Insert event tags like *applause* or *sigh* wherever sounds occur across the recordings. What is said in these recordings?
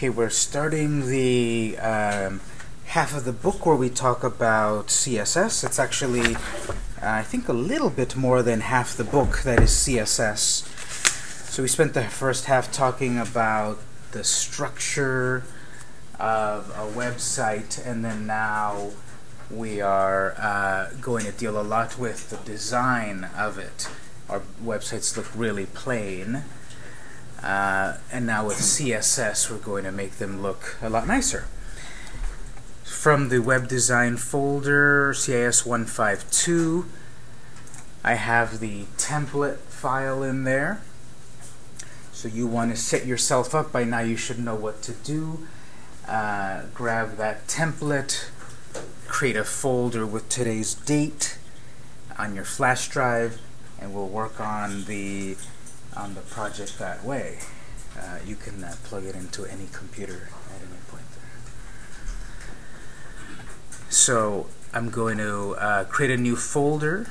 Okay, we're starting the um, half of the book where we talk about CSS. It's actually, uh, I think, a little bit more than half the book that is CSS. So we spent the first half talking about the structure of a website, and then now we are uh, going to deal a lot with the design of it. Our websites look really plain. Uh, and now with CSS, we're going to make them look a lot nicer. From the web design folder, CIS 152, I have the template file in there. So you want to set yourself up. By now you should know what to do. Uh, grab that template, create a folder with today's date on your flash drive, and we'll work on the on the project that way. Uh, you can uh, plug it into any computer at any point there. So I'm going to uh, create a new folder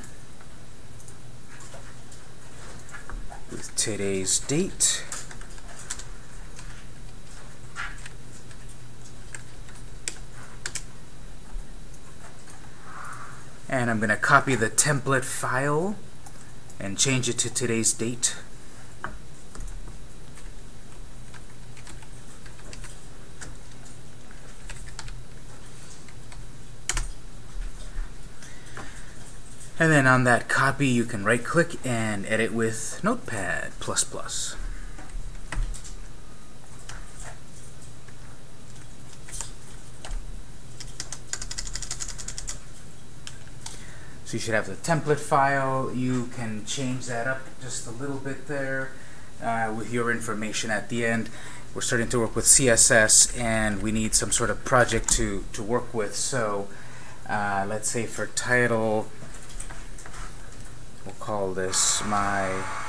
with today's date. And I'm going to copy the template file and change it to today's date. And then on that copy, you can right click and edit with Notepad++. So you should have the template file. You can change that up just a little bit there uh, with your information at the end. We're starting to work with CSS and we need some sort of project to, to work with. So uh, let's say for title, we'll call this my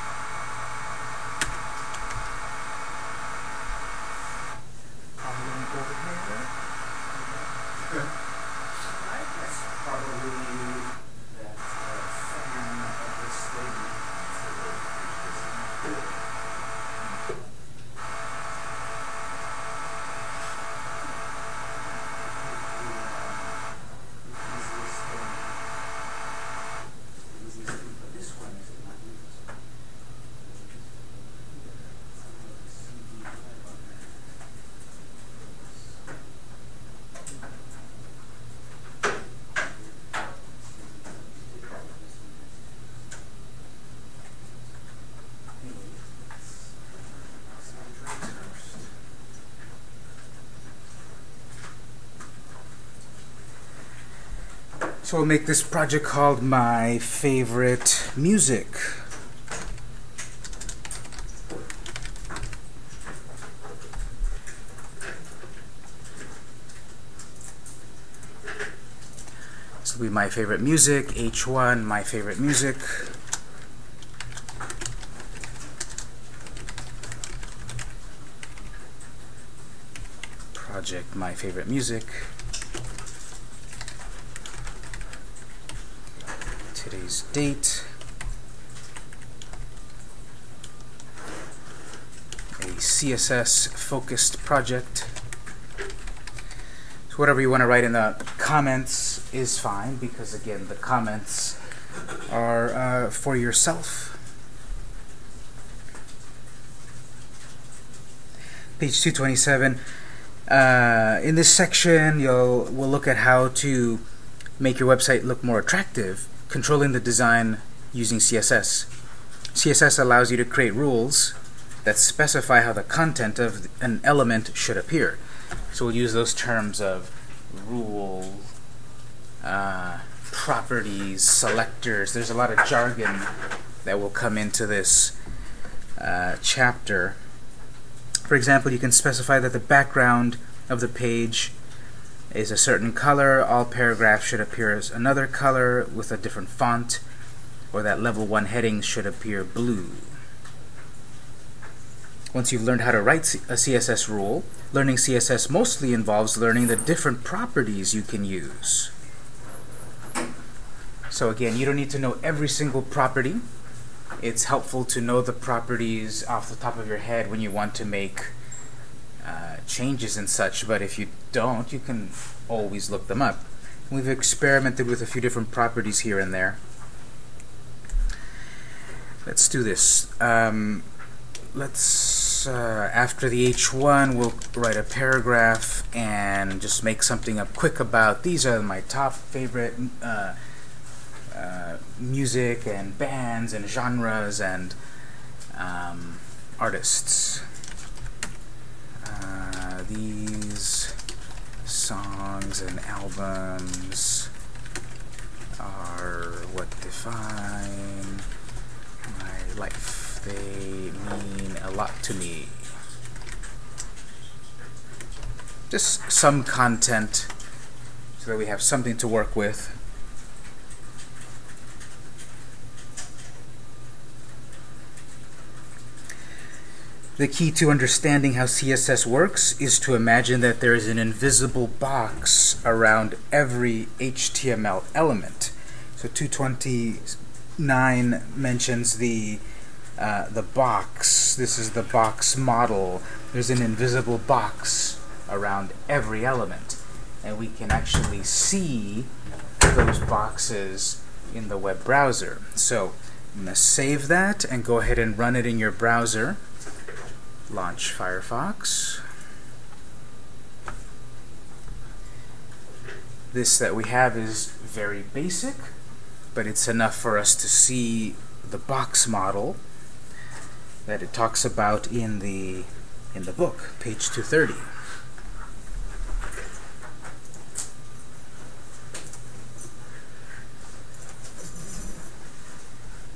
So I'll make this project called My Favorite Music. This will be My Favorite Music, H1, My Favorite Music. Project My Favorite Music. Today's date, a CSS focused project. So whatever you want to write in the comments is fine because again the comments are uh, for yourself. Page 227. Uh, in this section, you'll we'll look at how to make your website look more attractive controlling the design using CSS. CSS allows you to create rules that specify how the content of an element should appear. So we'll use those terms of rule, uh, properties, selectors. There's a lot of jargon that will come into this uh, chapter. For example, you can specify that the background of the page is a certain color, all paragraphs should appear as another color with a different font, or that level 1 headings should appear blue. Once you've learned how to write a CSS rule, learning CSS mostly involves learning the different properties you can use. So again, you don't need to know every single property. It's helpful to know the properties off the top of your head when you want to make uh, changes and such, but if you don't, you can always look them up. We've experimented with a few different properties here and there. Let's do this. Um, let's, uh, after the H1, we'll write a paragraph and just make something up quick about these are my top favorite uh, uh, music and bands and genres and um, artists. Uh, these songs and albums are what define my life. They mean a lot to me. Just some content so that we have something to work with. The key to understanding how CSS works is to imagine that there is an invisible box around every HTML element. So 229 mentions the uh, the box. This is the box model. There's an invisible box around every element. And we can actually see those boxes in the web browser. So I'm going to save that and go ahead and run it in your browser launch Firefox. This that we have is very basic, but it's enough for us to see the box model that it talks about in the in the book, page 230.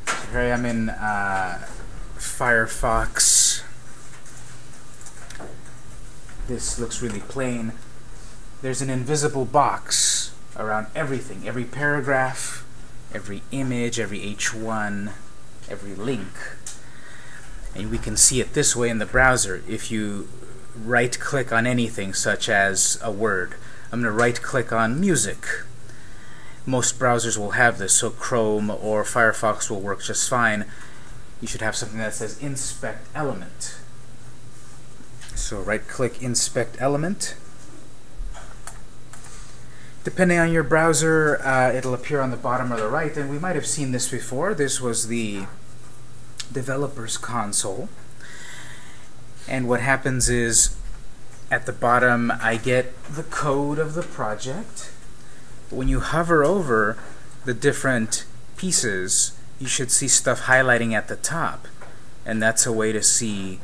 So here I am in uh, Firefox this looks really plain. There's an invisible box around everything, every paragraph, every image, every H1, every link. And we can see it this way in the browser. If you right-click on anything, such as a word, I'm going to right-click on music. Most browsers will have this, so Chrome or Firefox will work just fine. You should have something that says Inspect Element. So right-click Inspect Element. Depending on your browser, uh, it'll appear on the bottom or the right, and we might have seen this before. This was the developer's console. And what happens is, at the bottom, I get the code of the project. When you hover over the different pieces, you should see stuff highlighting at the top. And that's a way to see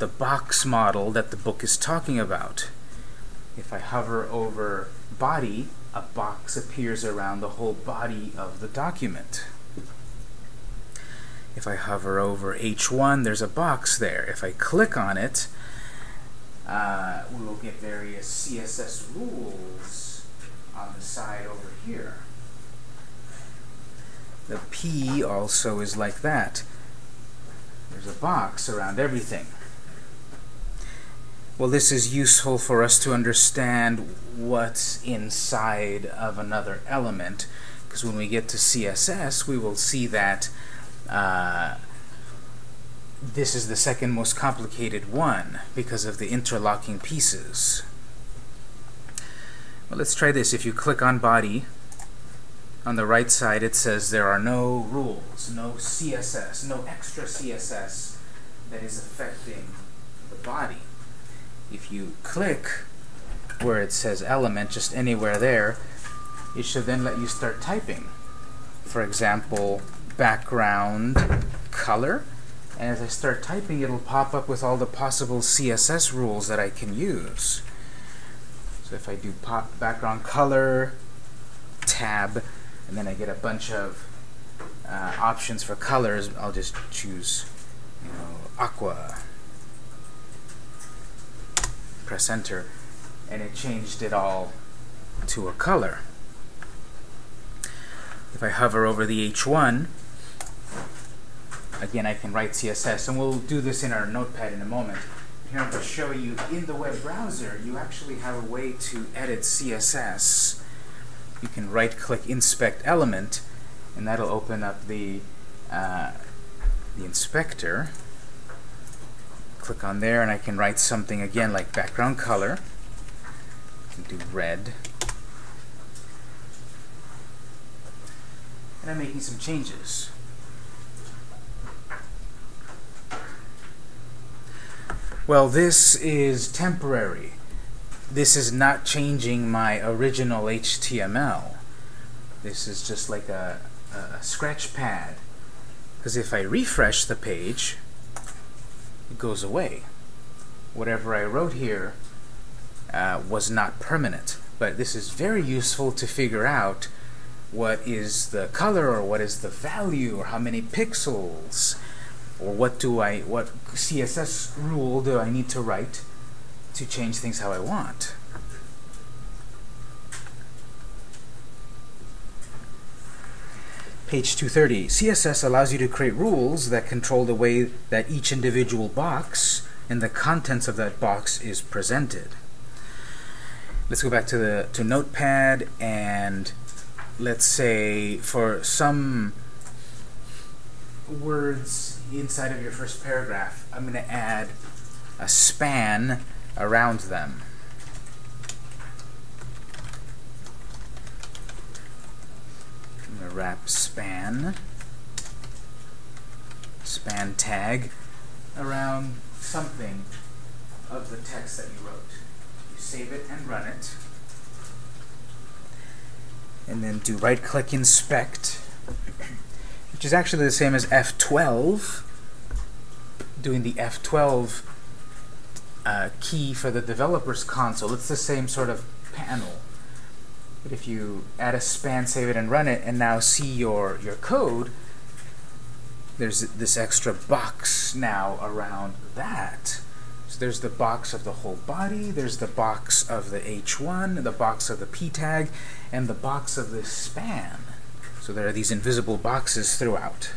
the box model that the book is talking about. If I hover over body, a box appears around the whole body of the document. If I hover over H1, there's a box there. If I click on it, uh, we will get various CSS rules on the side over here. The P also is like that. There's a box around everything. Well, this is useful for us to understand what's inside of another element, because when we get to CSS, we will see that uh, this is the second most complicated one because of the interlocking pieces. Well, let's try this. If you click on body, on the right side it says there are no rules, no CSS, no extra CSS that is affecting the body if you click where it says element, just anywhere there, it should then let you start typing. For example, background color. And as I start typing, it'll pop up with all the possible CSS rules that I can use. So if I do pop background color, tab, and then I get a bunch of uh, options for colors, I'll just choose, you know, aqua press enter and it changed it all to a color. If I hover over the H1, again I can write CSS, and we'll do this in our notepad in a moment. Here I'm going to show you in the web browser, you actually have a way to edit CSS. You can right-click Inspect Element, and that'll open up the, uh, the inspector. Click on there and I can write something again like background color. do red. And I'm making some changes. Well, this is temporary. This is not changing my original HTML. This is just like a, a scratch pad. Because if I refresh the page, it goes away. Whatever I wrote here uh, was not permanent. But this is very useful to figure out what is the color or what is the value or how many pixels or what do I what CSS rule do I need to write to change things how I want. Page 230. CSS allows you to create rules that control the way that each individual box and the contents of that box is presented. Let's go back to the to Notepad and let's say for some words inside of your first paragraph, I'm going to add a span around them. I'm going to wrap span, span tag around something of the text that you wrote. You save it and run it. And then do right click inspect which is actually the same as F12, doing the F12 uh, key for the developer's console. It's the same sort of panel. But if you add a span, save it, and run it, and now see your, your code, there's this extra box now around that. So there's the box of the whole body, there's the box of the H1, the box of the P tag, and the box of the span. So there are these invisible boxes throughout.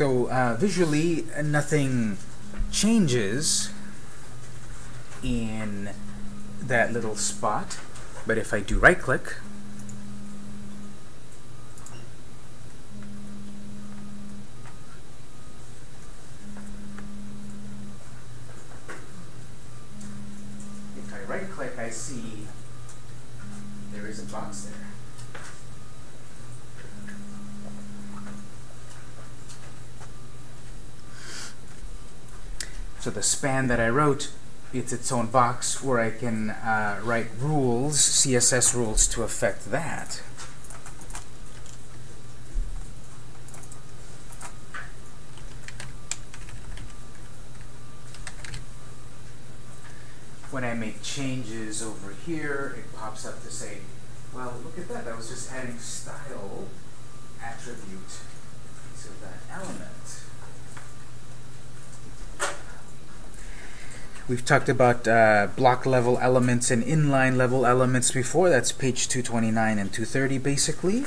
So uh, visually, nothing changes in that little spot. But if I do right click, if I right click, I see there is a box there. So the span that I wrote, it's its own box where I can uh, write rules, CSS rules, to affect that. When I make changes over here, it pops up to say, well, look at that, that was just adding style attribute to that element. We've talked about uh, block level elements and inline level elements before. That's page 229 and 230 basically.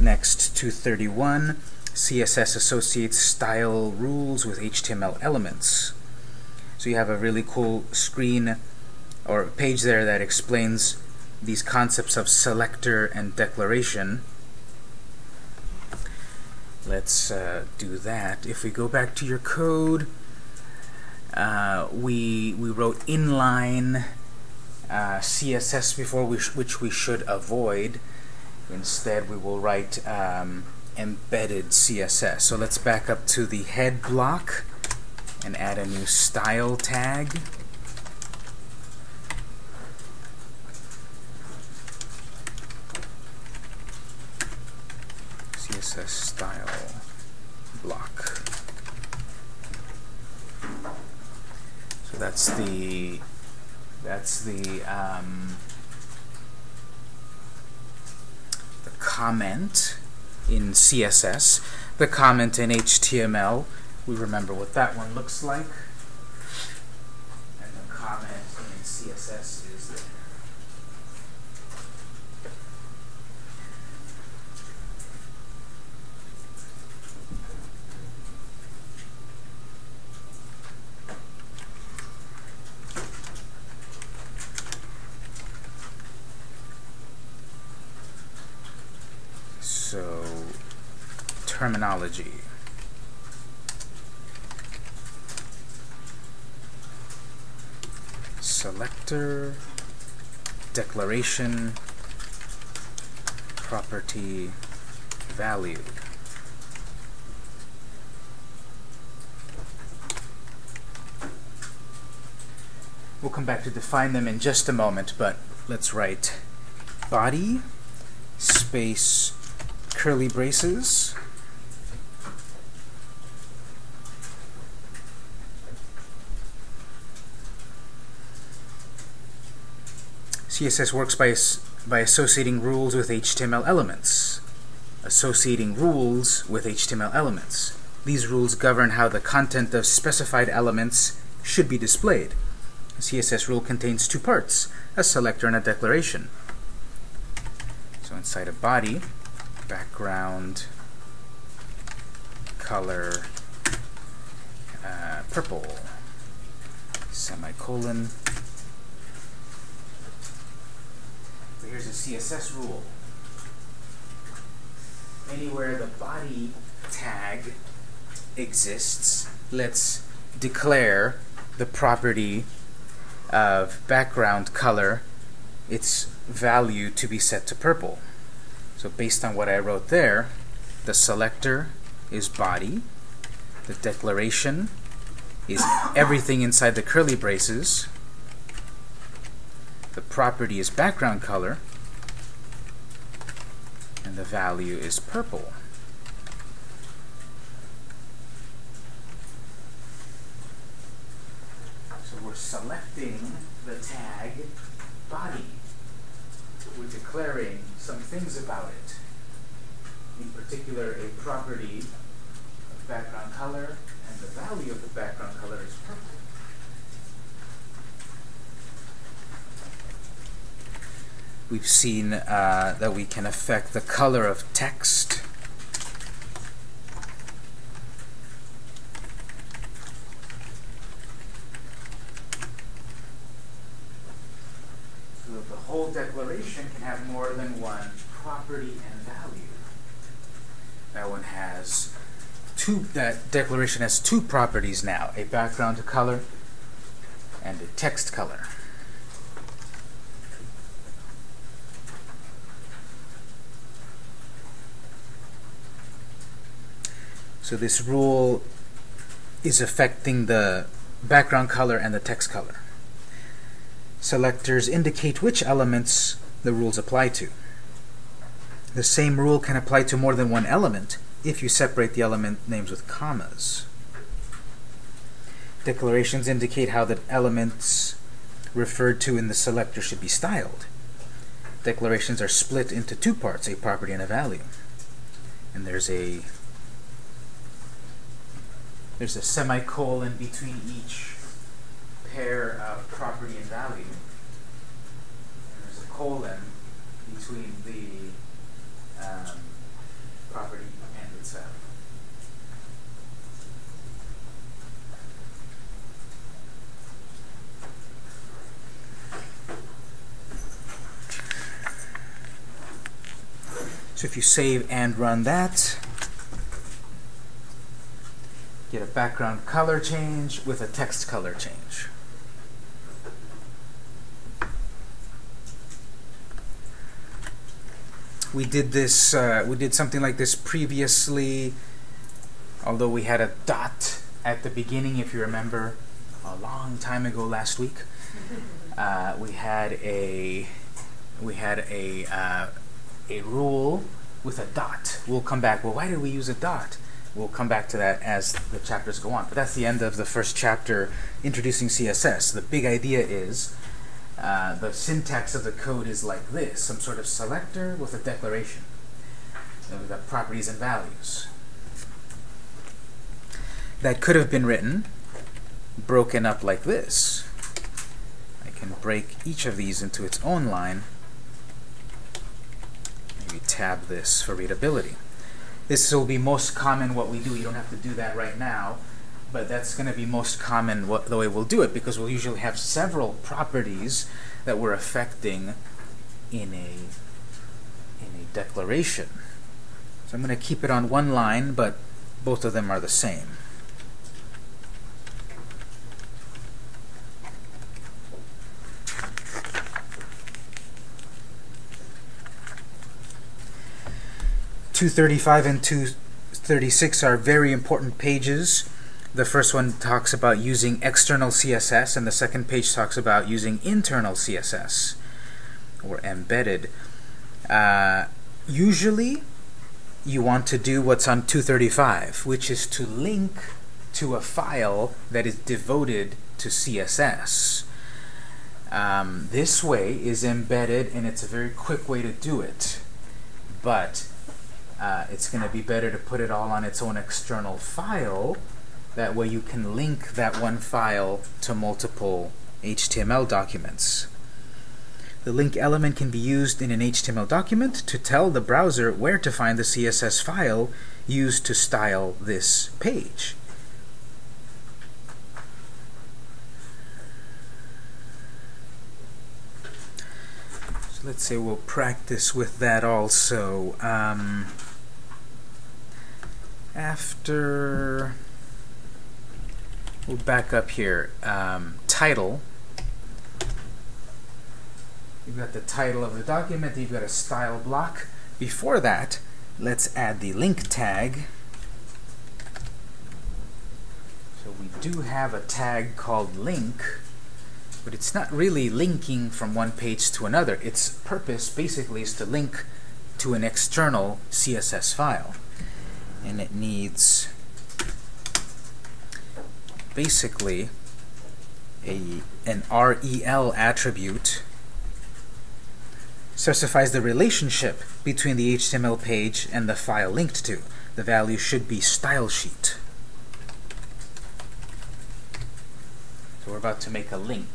Next, 231, CSS associates style rules with HTML elements. So you have a really cool screen or page there that explains these concepts of selector and declaration. Let's uh, do that. If we go back to your code, uh, we we wrote inline uh, CSS before, which, which we should avoid. Instead, we will write um, embedded CSS. So let's back up to the head block and add a new style tag. CSS style block. That's the that's the um, the comment in CSS. The comment in HTML, we remember what that one looks like. And the comment in CSS is terminology. Selector, declaration, property, value. We'll come back to define them in just a moment, but let's write body space curly braces CSS works by, by associating rules with HTML elements. Associating rules with HTML elements. These rules govern how the content of specified elements should be displayed. A CSS rule contains two parts, a selector and a declaration. So inside a body, background, color, uh, purple, semicolon. So here's a CSS rule. Anywhere the body tag exists, let's declare the property of background color, its value to be set to purple. So based on what I wrote there, the selector is body, the declaration is everything inside the curly braces, the property is background color, the value is purple. So we're selecting the tag body. We're declaring some things about it. In particular, a property of background color, and the value of the background color is purple. We've seen uh, that we can affect the color of text So that the whole declaration can have more than one property and value. That one has two, that declaration has two properties now, a background color and a text color. So this rule is affecting the background color and the text color selectors indicate which elements the rules apply to. The same rule can apply to more than one element if you separate the element names with commas. Declarations indicate how the elements referred to in the selector should be styled. Declarations are split into two parts, a property and a value. And there's a there's a semicolon between each pair of property and value. And there's a colon between the um, property and its value. So if you save and run that, get a background color change with a text color change. we did this, uh, we did something like this previously, although we had a dot at the beginning, if you remember, a long time ago last week. *laughs* Uh, we had a we had a uh, a rule with a dot. We'll come back. Well, why did we use a dot? We'll come back to that as the chapters go on. But that's the end of the first chapter, introducing CSS. The big idea is uh, the syntax of the code is like this, some sort of selector with a declaration. And we've got properties and values. That could have been written broken up like this. I can break each of these into its own line. Maybe tab this for readability. This will be most common what we do. You don't have to do that right now but that's going to be most common what, the way we'll do it because we'll usually have several properties that we're affecting in a in a declaration. So I'm going to keep it on one line, but both of them are the same. Two thirty-five and two thirty-six are very important pages. The first one talks about using external CSS, and the second page talks about using internal CSS, or embedded. Uh, usually, you want to do what's on 235, which is to link to a file that is devoted to CSS. Um, this way is embedded, and it's a very quick way to do it. But uh, it's going to be better to put it all on its own external file. That way you can link that one file to multiple HTML documents. The link element can be used in an HTML document to tell the browser where to find the CSS file used to style this page. So let's say we'll practice with that also. Um, after, we'll back up here. Um, title You've got the title of the document, you've got a style block. Before that, let's add the link tag. So we do have a tag called link, but it's not really linking from one page to another. Its purpose basically is to link to an external CSS file. And it needs basically a an REL attribute specifies the relationship between the HTML page and the file linked to. The value should be style sheet. So we're about to make a link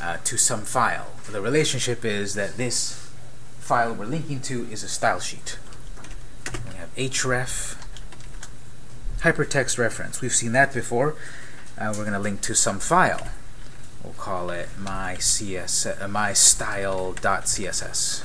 uh, to some file. The relationship is that this file we're linking to is a style sheet. Href, hypertext reference. We've seen that before. Uh, we're going to link to some file we'll call it my CS uh, my style.css.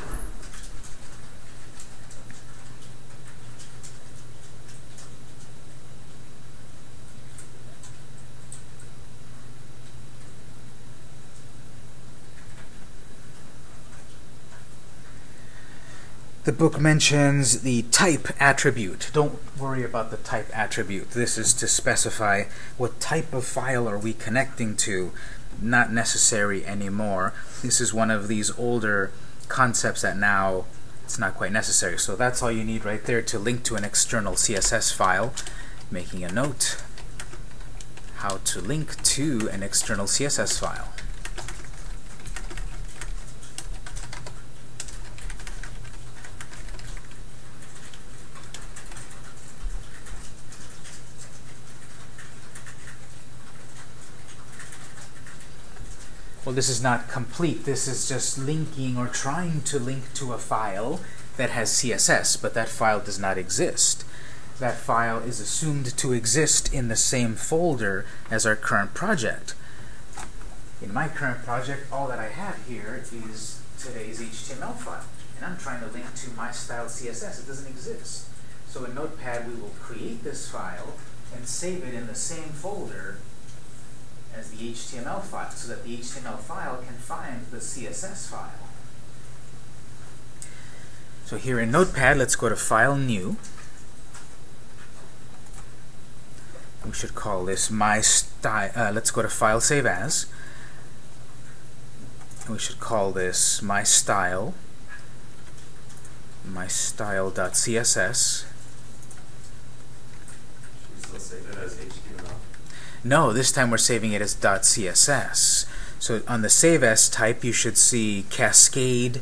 The book mentions the type attribute. Don't worry about the type attribute. This is to specify what type of file are we connecting to not necessary anymore. This is one of these older concepts that now it's not quite necessary. So that's all you need right there to link to an external CSS file. Making a note how to link to an external CSS file. Well, this is not complete. This is just linking or trying to link to a file that has CSS, but that file does not exist. That file is assumed to exist in the same folder as our current project. In my current project, all that I have here is today's HTML file, and I'm trying to link to my style CSS. It doesn't exist. So in Notepad, we will create this file and save it in the same folder as the HTML file so that the HTML file can find the CSS file. So here in Notepad, let's go to File, New. We should call this my style. Uh, let's go to File, Save As. We should call this my style. My style.css. No, this time we're saving it as .css. So on the save as type, you should see cascade,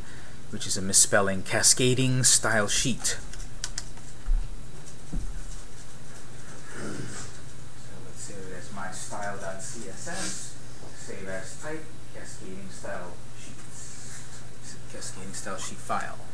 which is a misspelling, cascading style sheet. So let's my style.css, save as type, cascading style sheet, cascading style sheet file.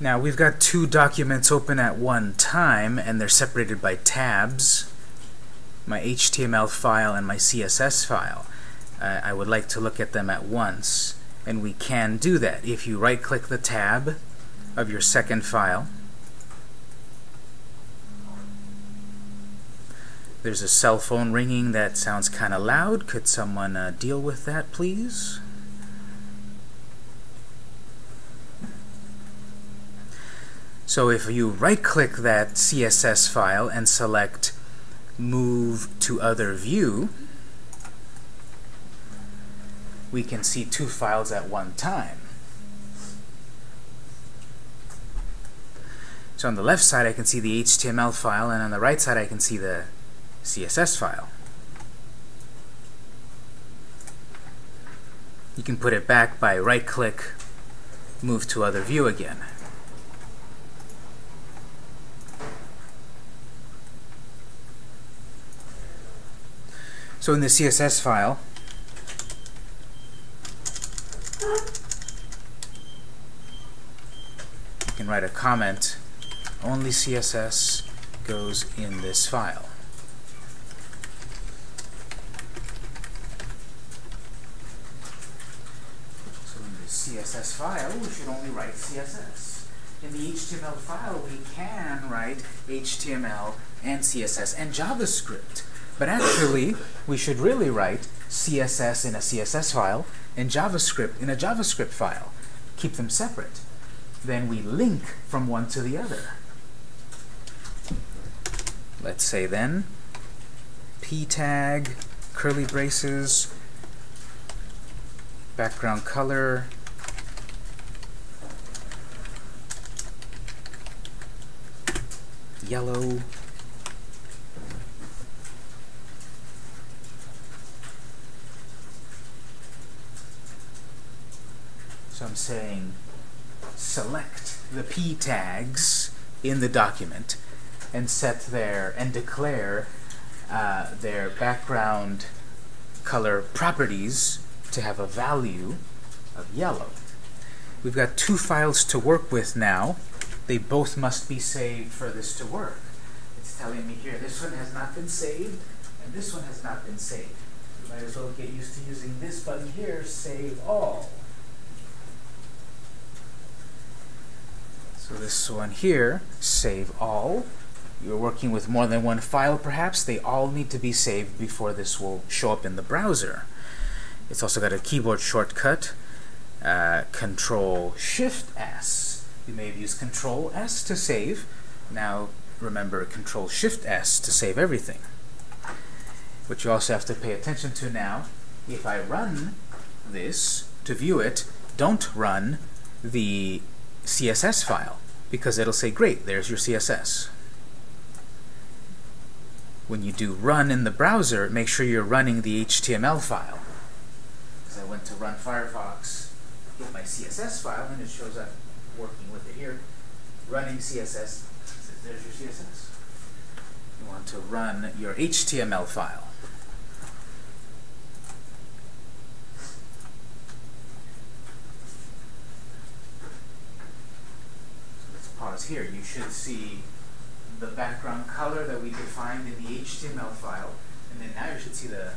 Now we've got two documents open at one time and they're separated by tabs. My HTML file and my CSS file. Uh, I would like to look at them at once and we can do that. If you right click the tab of your second file There's a cell phone ringing that sounds kind of loud. Could someone uh, deal with that, please? So if you right-click that CSS file and select Move to Other View, we can see two files at one time. So on the left side I can see the HTML file, and on the right side I can see the CSS file. You can put it back by right-click, move to other view again. So in the CSS file, you can write a comment, only CSS goes in this file. So in the CSS file, we should only write CSS. In the HTML file, we can write HTML and CSS and JavaScript. But actually, we should really write CSS in a CSS file and JavaScript in a JavaScript file. Keep them separate. Then we link from one to the other. Let's say then, p tag, curly braces, background color, yellow. I'm saying select the p tags in the document and set their and declare uh, their background color properties to have a value of yellow. We've got two files to work with now they both must be saved for this to work. It's telling me here, this one has not been saved, and this one has not been saved. You might as well get used to using this button here, Save All. So this one here, Save All. You're working with more than one file, perhaps. They all need to be saved before this will show up in the browser. It's also got a keyboard shortcut, uh, Control Shift S you may have used Control S to save. Now remember Control Shift S to save everything. What you also have to pay attention to now, if I run this to view it, don't run the CSS file because it'll say, great, there's your CSS. When you do run in the browser, make sure you're running the HTML file. Because I went to run Firefox, get my CSS file, and it shows up working with it here, running CSS, says, there's your CSS. You want to run your HTML file. So let's pause here. You should see the background color that we defined in the HTML file, and then now you should see the,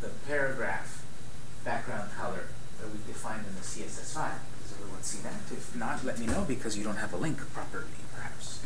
the paragraph background color that we defined in the CSS file Does everyone see that? If not, let me know because you don't have a link properly, perhaps.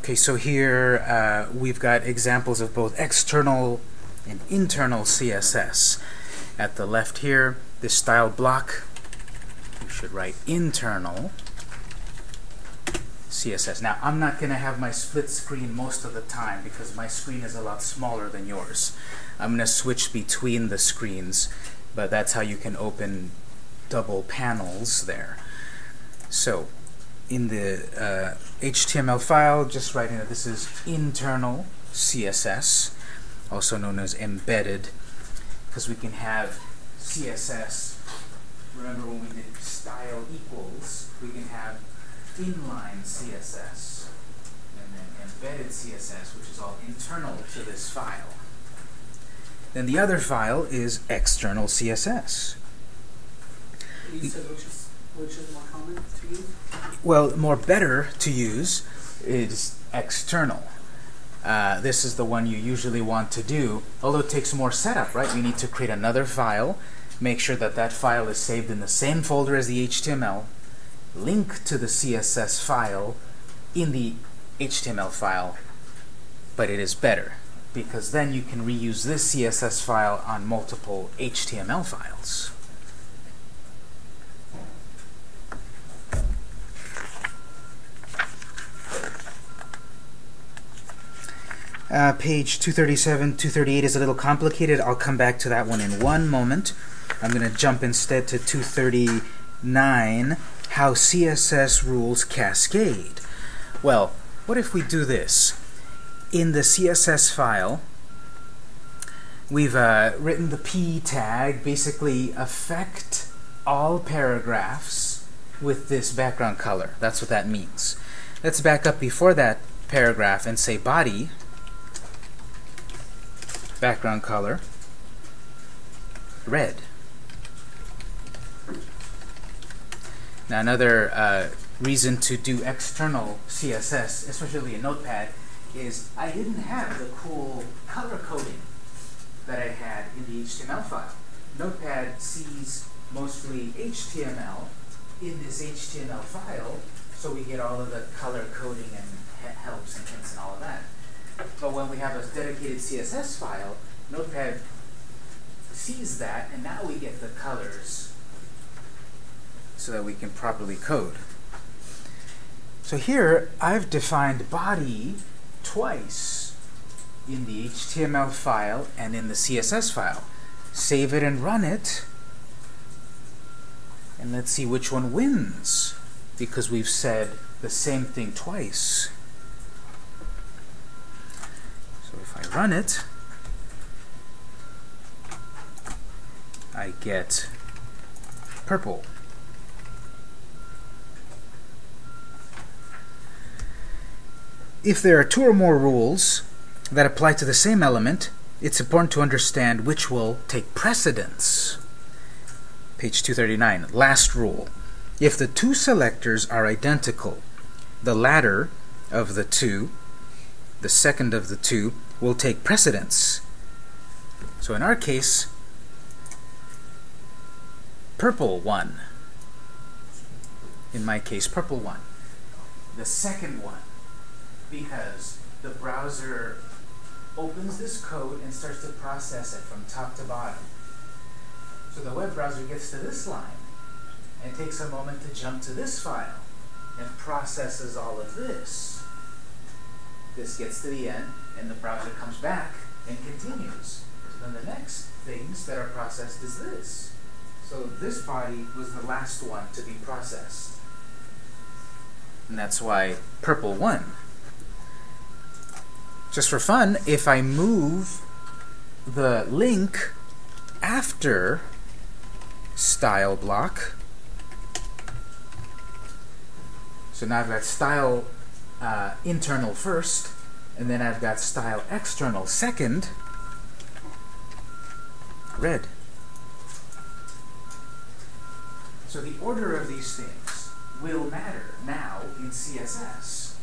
Okay, so here uh, we've got examples of both external and internal CSS. At the left here, this style block, we should write internal CSS. Now, I'm not going to have my split screen most of the time because my screen is a lot smaller than yours. I'm going to switch between the screens, but that's how you can open double panels there. So, in the uh, HTML file, just writing that this is internal CSS, also known as embedded, because we can have CSS. Remember when we did style equals, we can have inline CSS and then embedded CSS, which is all internal to this file. Then the other file is external CSS. You which is, more common to use? Well, more better to use is external. Uh, this is the one you usually want to do, although it takes more setup, right? We need to create another file, make sure that that file is saved in the same folder as the HTML, link to the CSS file in the HTML file, but it is better because then you can reuse this CSS file on multiple HTML files. Uh, page 237, 238 is a little complicated. I'll come back to that one in one moment. I'm going to jump instead to 239, how CSS rules cascade. Well, what if we do this? In the CSS file, we've uh, written the p tag, basically affect all paragraphs with this background color. That's what that means. Let's back up before that paragraph and say body background color red. Now another uh, reason to do external CSS, especially in Notepad, is I didn't have the cool color coding that I had in the HTML file. Notepad sees mostly HTML in this HTML file, so we get all of the color coding and helps and hints and all of that. But when we have a dedicated CSS file, Notepad sees that, and now we get the colors so that we can properly code. So here, I've defined body twice in the HTML file and in the CSS file. Save it and run it, and let's see which one wins, because we've said the same thing twice. Run it, I get purple. If there are two or more rules that apply to the same element, it's important to understand which will take precedence. Page 239, last rule. If the two selectors are identical, the latter of the two, the second of the two, will take precedence. So in our case, purple one. In my case, purple one. The second one, because the browser opens this code and starts to process it from top to bottom. So the web browser gets to this line and takes a moment to jump to this file and processes all of this. This gets to the end, and the browser comes back and continues. Then the next things that are processed is this. So this body was the last one to be processed. And that's why purple won. Just for fun, if I move the link after style block, so now I've got style uh, internal first, and then I've got style external second, red. So the order of these things will matter now in CSS.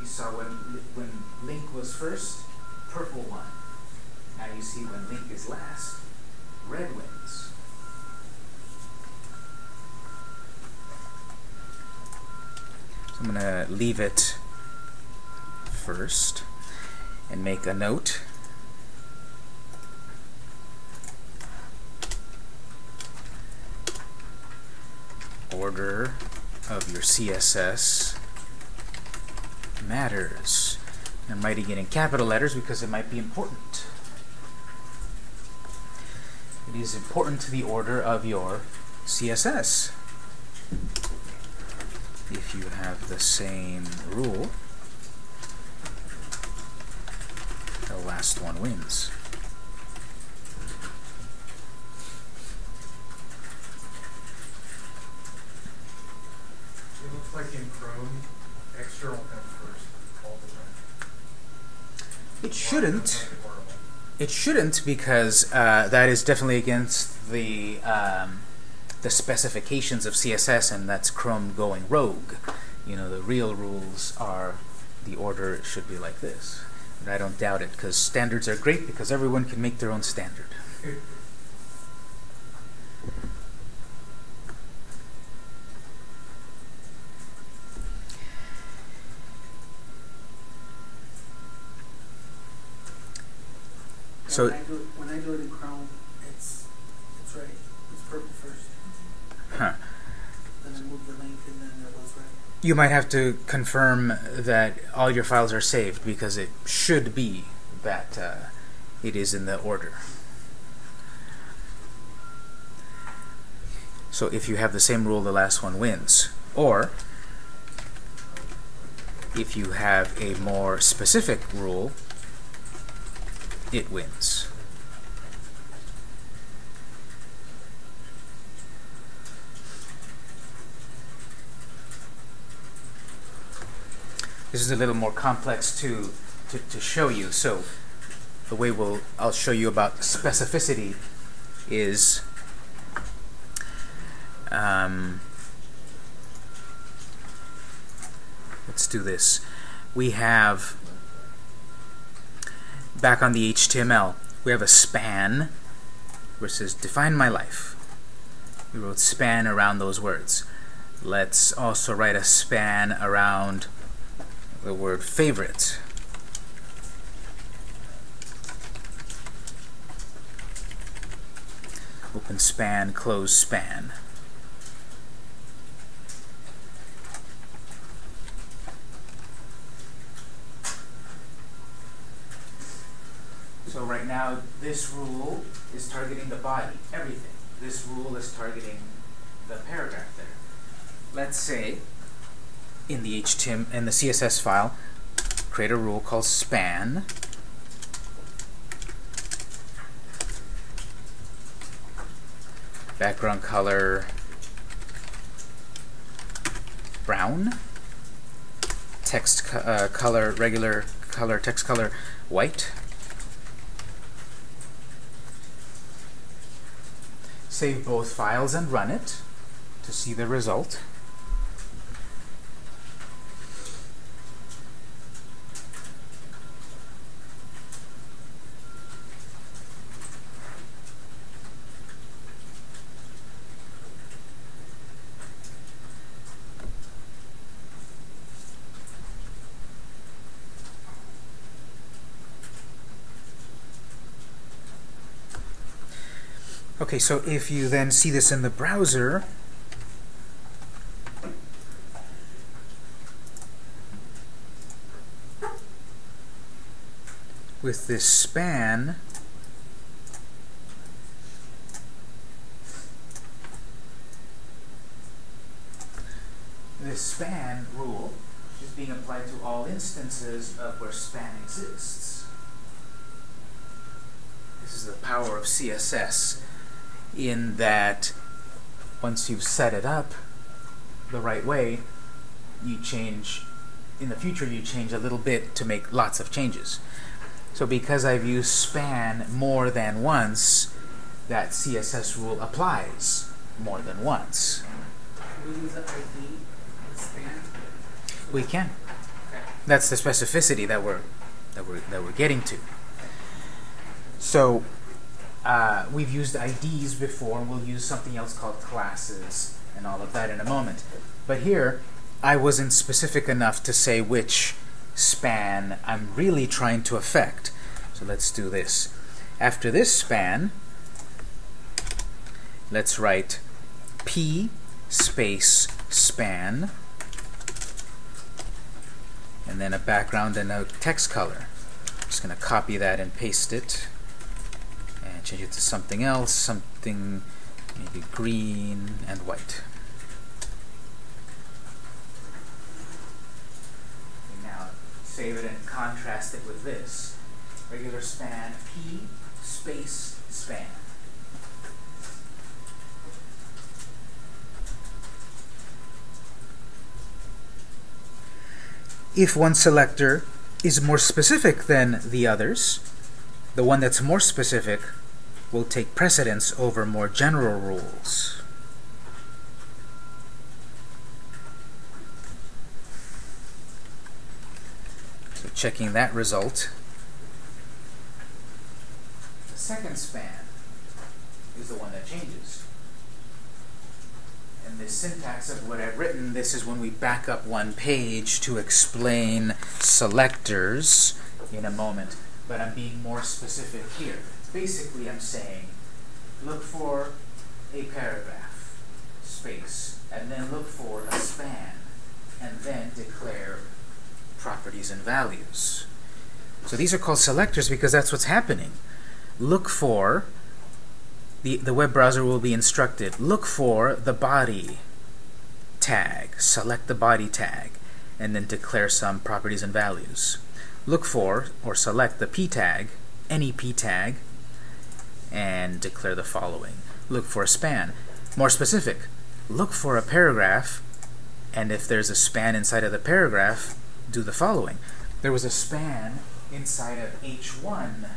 You saw when, when link was first, purple won. Now you see when link is last, red wins. So I'm going to leave it first and make a note. Order of your CSS matters. I'm writing it in capital letters because it might be important. It is important to the order of your CSS. If you have the same rule, the last one wins. It looks like in Chrome, external comes first all the time. It shouldn't. It shouldn't because uh, that is definitely against the um, the specifications of CSS, and that's Chrome going rogue. You know, the real rules are the order should be like this. And I don't doubt it because standards are great because everyone can make their own standard. So- when I do when I do it in Chrome, You might have to confirm that all your files are saved because it should be that uh, it is in the order. So if you have the same rule, the last one wins. Or if you have a more specific rule, it wins. This is a little more complex to, to, to show you. So the way we'll, I'll show you about specificity is um, let's do this. We have back on the HTML, we have a span says define my life. We wrote span around those words. Let's also write a span around the word favorite. Open span, close span. So right now, this rule is targeting the body, everything. This rule is targeting the paragraph there. Let's say in the HTML in the CSS file, create a rule called span. Background color brown. Text uh, color regular color text color white. Save both files and run it to see the result. Okay, so if you then see this in the browser, with this span, this span rule is being applied to all instances of where span exists. This is the power of CSS in that once you've set it up the right way, you change, in the future you change a little bit to make lots of changes. So because I've used span more than once, that CSS rule applies more than once. Can we use the ID span? We can. Okay. That's the specificity that we're that we're that we're getting to. So uh, we've used IDs before, and we'll use something else called classes and all of that in a moment. But here, I wasn't specific enough to say which span I'm really trying to affect. So let's do this. After this span, let's write p space span and then a background and a text color. I'm just going to copy that and paste it and change it to something else, something maybe green and white. now save it and contrast it with this. Regular span p space span. If one selector is more specific than the others, the one that's more specific will take precedence over more general rules. So checking that result, the second span is the one that changes. And the syntax of what I've written, this is when we back up one page to explain selectors in a moment, but I'm being more specific here basically I'm saying look for a paragraph, space, and then look for a span, and then declare properties and values. So these are called selectors because that's what's happening. Look for, the, the web browser will be instructed, look for the body tag, select the body tag, and then declare some properties and values. Look for, or select the p tag, any p tag, and declare the following. Look for a span. More specific, look for a paragraph, and if there's a span inside of the paragraph, do the following. There was a span inside of H1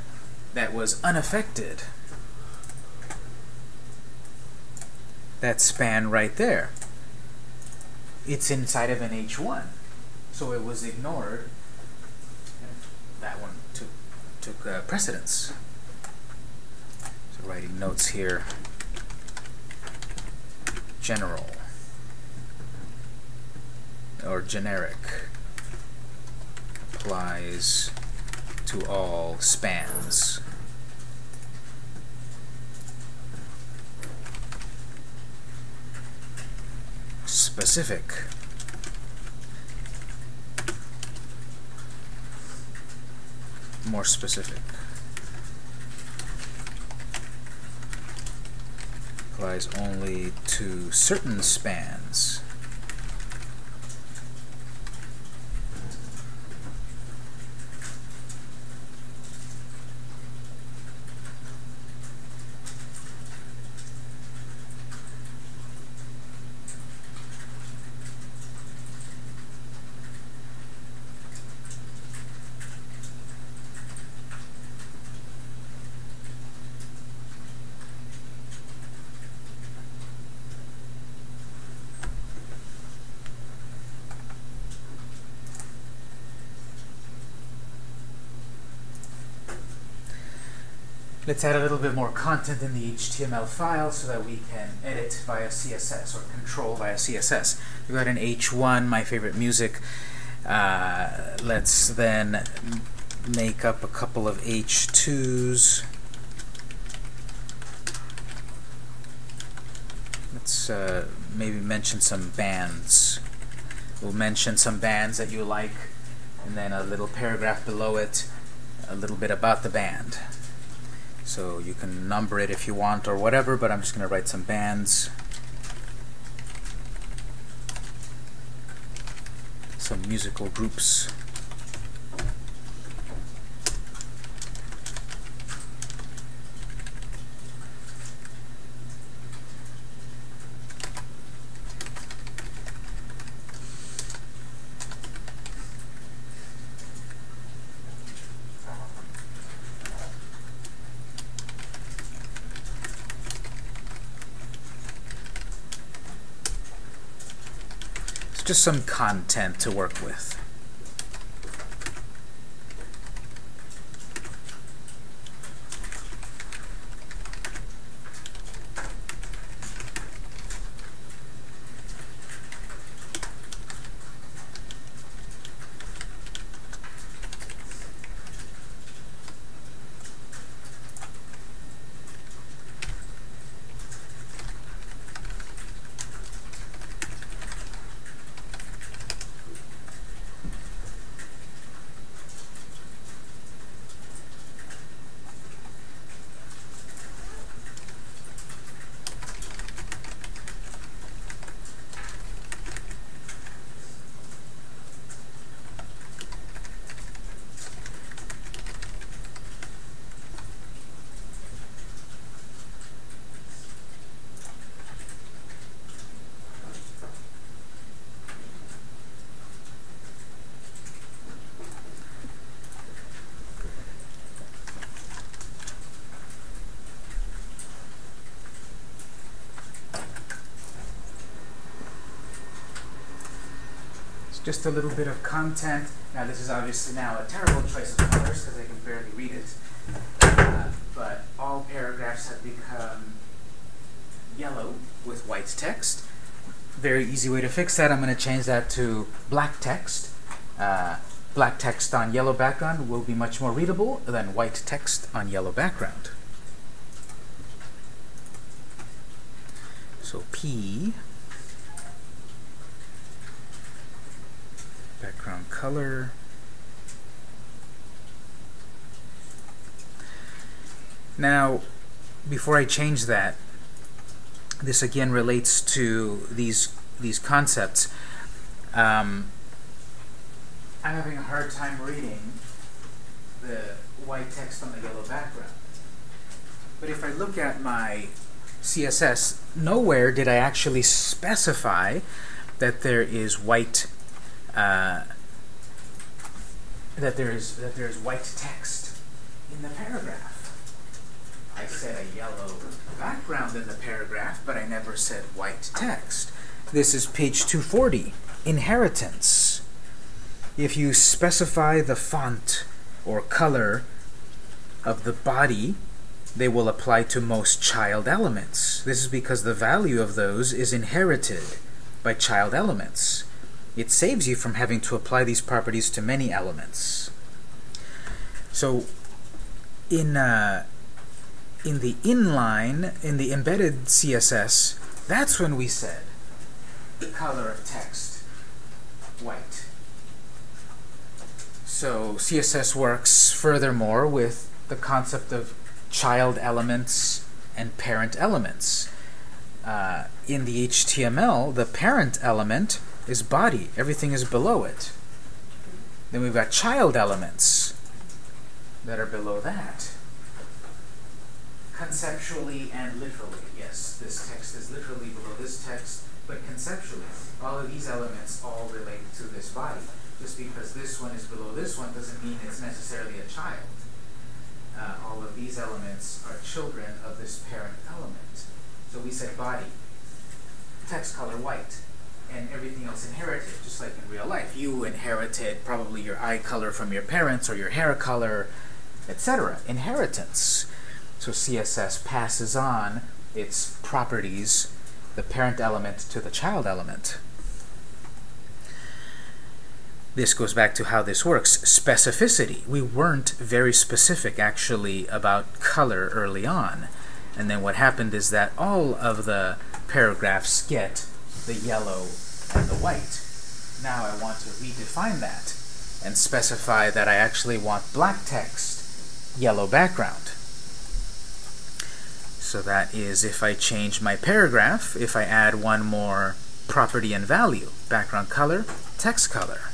that was unaffected. That span right there. It's inside of an H1. So it was ignored. That one took, took uh, precedence writing notes here. General or generic applies to all spans. Specific more specific. Applies only to certain spans. Let's add a little bit more content in the HTML file so that we can edit via CSS or control via CSS. We've got an H1, my favorite music. Uh, let's then make up a couple of H2s. Let's uh, maybe mention some bands. We'll mention some bands that you like, and then a little paragraph below it, a little bit about the band. So you can number it if you want or whatever, but I'm just going to write some bands. Some musical groups. Just some content to work with. Just a little bit of content. Now this is obviously now a terrible choice of colors because I can barely read it. Uh, but all paragraphs have become yellow with white text. Very easy way to fix that. I'm going to change that to black text. Uh, black text on yellow background will be much more readable than white text on yellow background. So P background color. Now before I change that this again relates to these these concepts. Um, I'm having a hard time reading the white text on the yellow background. But if I look at my CSS nowhere did I actually specify that there is white uh, that there is that there is white text in the paragraph. I said a yellow background in the paragraph, but I never said white text. This is page 240, inheritance. If you specify the font or color of the body, they will apply to most child elements. This is because the value of those is inherited by child elements it saves you from having to apply these properties to many elements. So in uh, in the inline, in the embedded CSS, that's when we said the color of text white. So CSS works furthermore with the concept of child elements and parent elements. Uh, in the HTML, the parent element is body. Everything is below it. Then we've got child elements that are below that. Conceptually and literally, yes, this text is literally below this text, but conceptually, all of these elements all relate to this body. Just because this one is below this one doesn't mean it's necessarily a child. Uh, all of these elements are children of this parent element. So we said body, text color white, and everything else inherited, just like in real life. You inherited probably your eye color from your parents or your hair color, etc. Inheritance. So CSS passes on its properties, the parent element to the child element. This goes back to how this works. Specificity. We weren't very specific, actually, about color early on. And then what happened is that all of the paragraphs get the yellow and the white. Now I want to redefine that and specify that I actually want black text, yellow background. So that is if I change my paragraph, if I add one more property and value, background color, text color.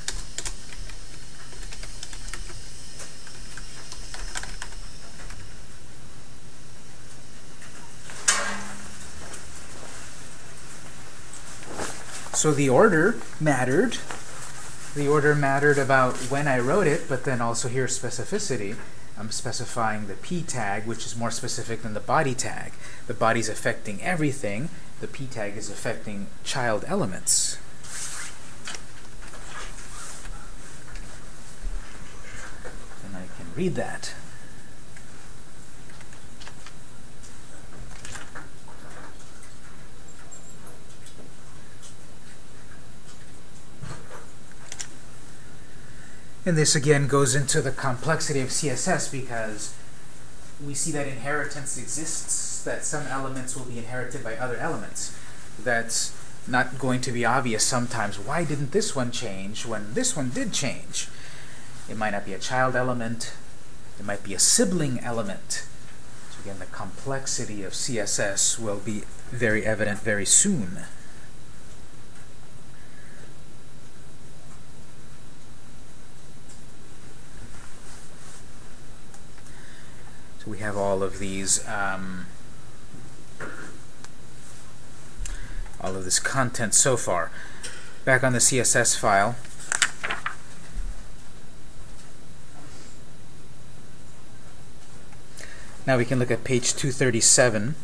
So the order mattered. The order mattered about when I wrote it, but then also here specificity. I'm specifying the p tag, which is more specific than the body tag. The body's affecting everything. The p tag is affecting child elements. And I can read that. And this again goes into the complexity of CSS because we see that inheritance exists, that some elements will be inherited by other elements. That's not going to be obvious sometimes. Why didn't this one change when this one did change? It might not be a child element. It might be a sibling element. So again, the complexity of CSS will be very evident very soon. We have all of these um, all of this content so far. Back on the CSS file, now we can look at page 237.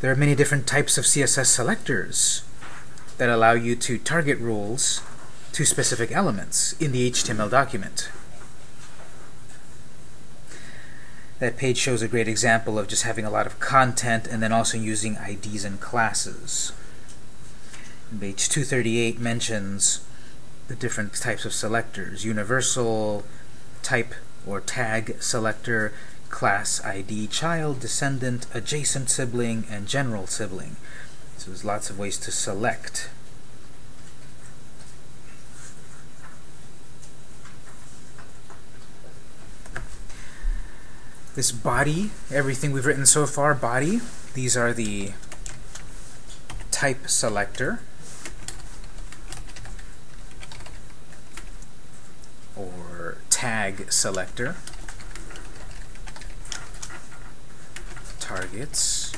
There are many different types of CSS selectors. that allow you to target rules to specific elements in the HTML document. That page shows a great example of just having a lot of content and then also using IDs and classes. Page 238 mentions the different types of selectors, universal, type or tag selector, class ID, child, descendant, adjacent sibling, and general sibling. So there's lots of ways to select. This body, everything we've written so far, body, these are the type selector. or tag selector. Targets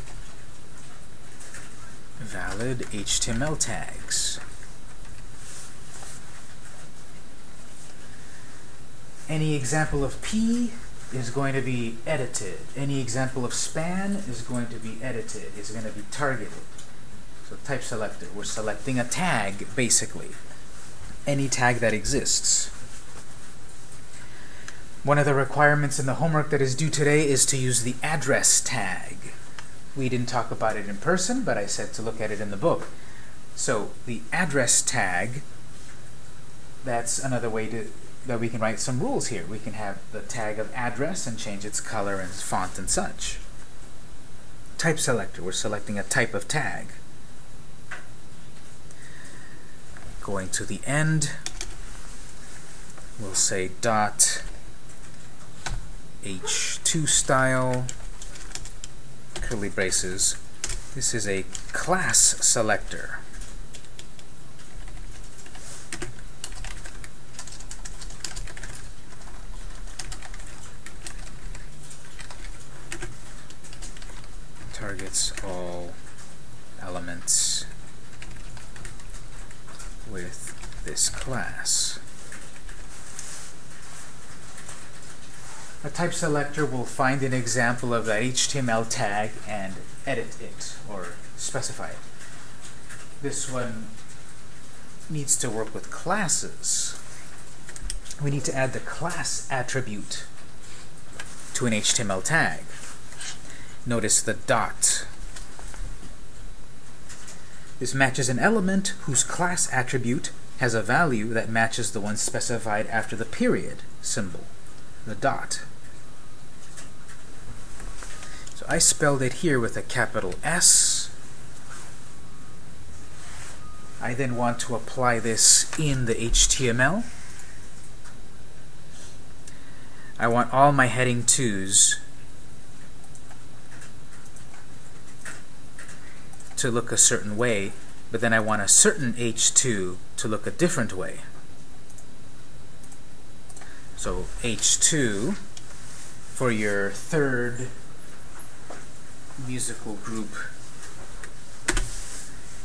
valid HTML tags. Any example of P is going to be edited. Any example of span is going to be edited, is going to be targeted. So type selector, we're selecting a tag, basically. Any tag that exists. One of the requirements in the homework that is due today is to use the address tag. We didn't talk about it in person, but I said to look at it in the book. So the address tag, that's another way to that we can write some rules here. We can have the tag of address and change its color and font and such. Type selector, we're selecting a type of tag. Going to the end, we'll say dot h2 style curly braces. This is a class selector. Targets all elements with this class. A type selector will find an example of that HTML tag and edit it or specify it. This one needs to work with classes. We need to add the class attribute to an HTML tag. Notice the dot. This matches an element whose class attribute has a value that matches the one specified after the period symbol, the dot. So I spelled it here with a capital S. I then want to apply this in the HTML. I want all my heading 2's to look a certain way, but then I want a certain H2 to look a different way. So H2 for your third musical group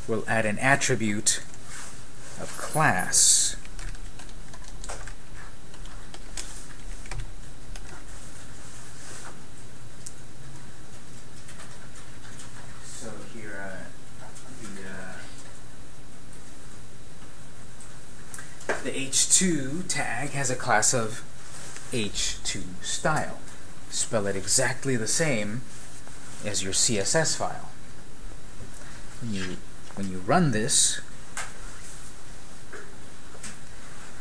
will add an attribute of class. So here, uh, the, uh, the H2 tag has a class of H2 style. Spell it exactly the same as your CSS file. When you, when you run this,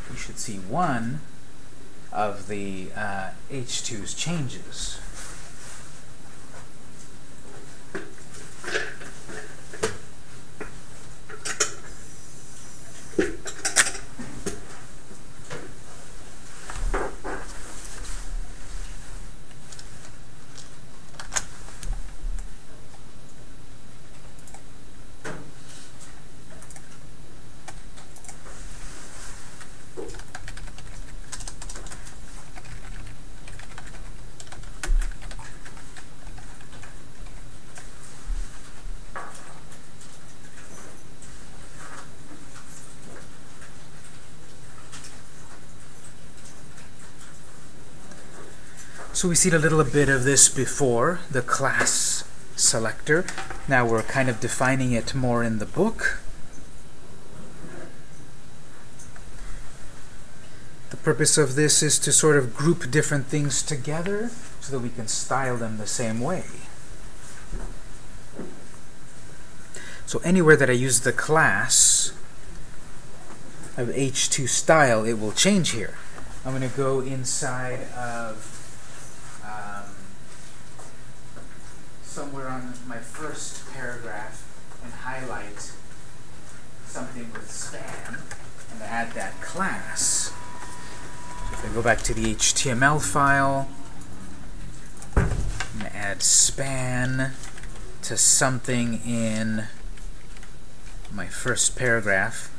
you should see one of the uh, H2's changes. So we seen a little bit of this before, the class selector. Now we're kind of defining it more in the book. The purpose of this is to sort of group different things together so that we can style them the same way. So anywhere that I use the class of H2 style, it will change here. I'm going to go inside of my first paragraph and highlight something with span and add that class. If I go back to the HTML file, I'm going to add span to something in my first paragraph.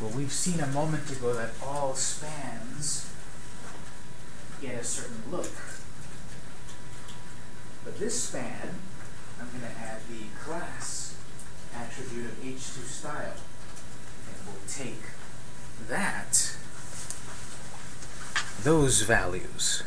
Well, we've seen a moment ago that all spans get a certain look. But this span, I'm going to add the class attribute of h2 style. And we'll take that, those values,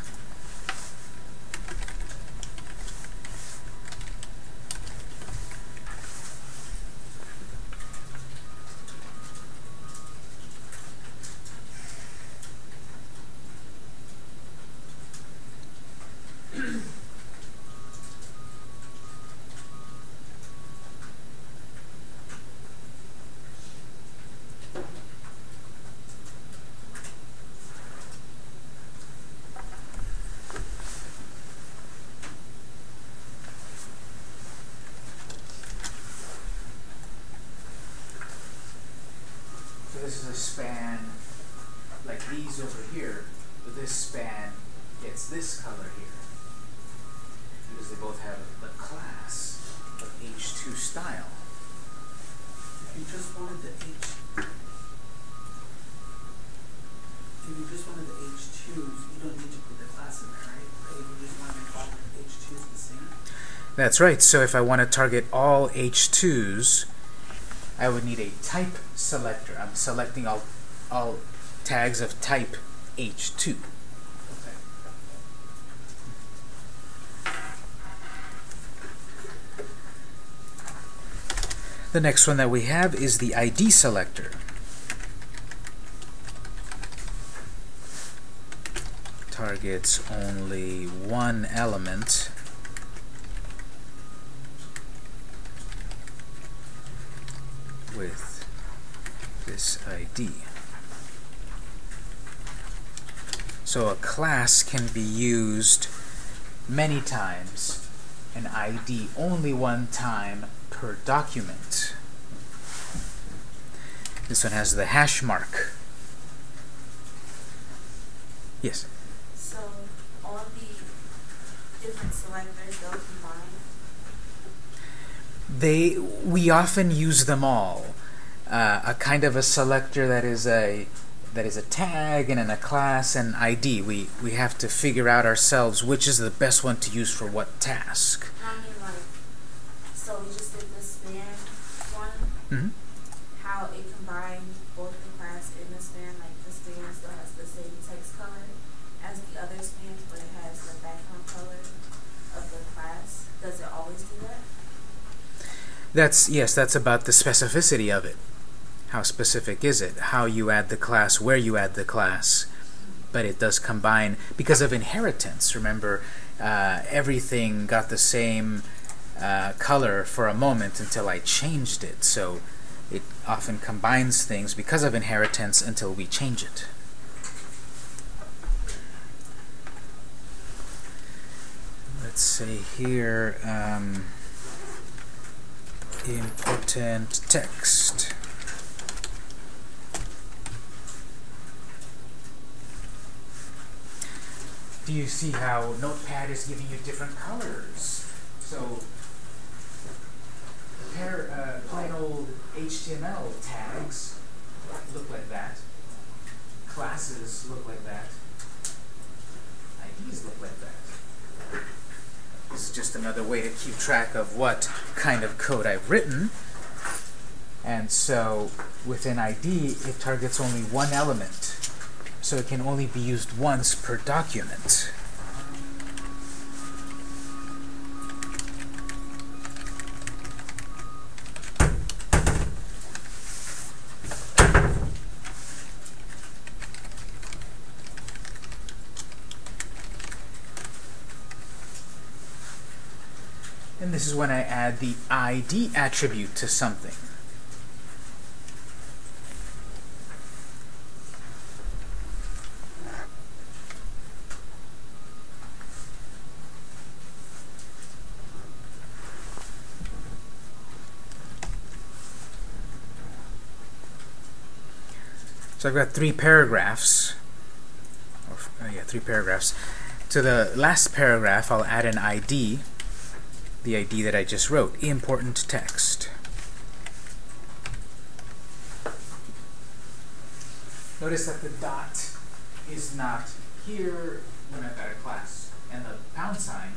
this is a span like these over here, but this span gets this color here. Because they both have the class of H2 style. If you just wanted the H, if you just wanted the H twos, you don't need to put the class in there, right? If you just wanted to call the H twos the same, That's right, so if I want to target all H2s, I would need a type selector. I'm selecting all, all tags of type H2. The next one that we have is the ID selector. Targets only one element. with this ID. So a class can be used many times, an ID only one time per document. This one has the hash mark. Yes? So all the different selectors, they'll combine. They, we often use them all. Uh, a kind of a selector that is a that is a tag and in a class and ID. We we have to figure out ourselves which is the best one to use for what task. I mean, like, so we just did the span one, hmm how it combined both the class and the span, like the span still has the same text color as the other spans, but it has the background color of the class. Does it always do that? That's yes, that's about the specificity of it. How specific is it? How you add the class, where you add the class. But it does combine because of inheritance. Remember, uh, everything got the same uh, color for a moment until I changed it. So it often combines things because of inheritance until we change it. Let's say here. Um, important text. Do you see how Notepad is giving you different colors? So, pair, uh, plain old HTML tags look like that. Classes look like that. IDs look like that. This is just another way to keep track of what kind of code I've written. And so within ID, it targets only one element so it can only be used once per document. And this is when I add the ID attribute to something. So I've got three paragraphs. Or, uh, yeah, three paragraphs. To the last paragraph, I'll add an ID, the ID that I just wrote, important text. Notice that the dot is not here when I've got a class, and the pound sign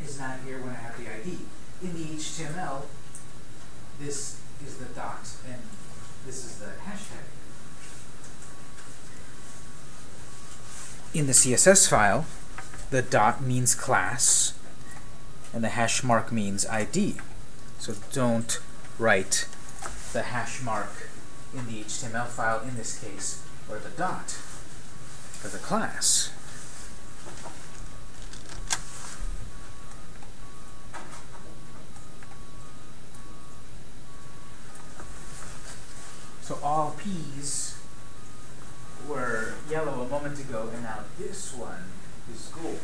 is not here when I have the ID. In the HTML, this is the dot, and this is the hashtag. In the CSS file, the dot means class, and the hash mark means ID. So don't write the hash mark in the HTML file, in this case, or the dot for the class. So all P's were yellow a moment ago, and now this one is gold.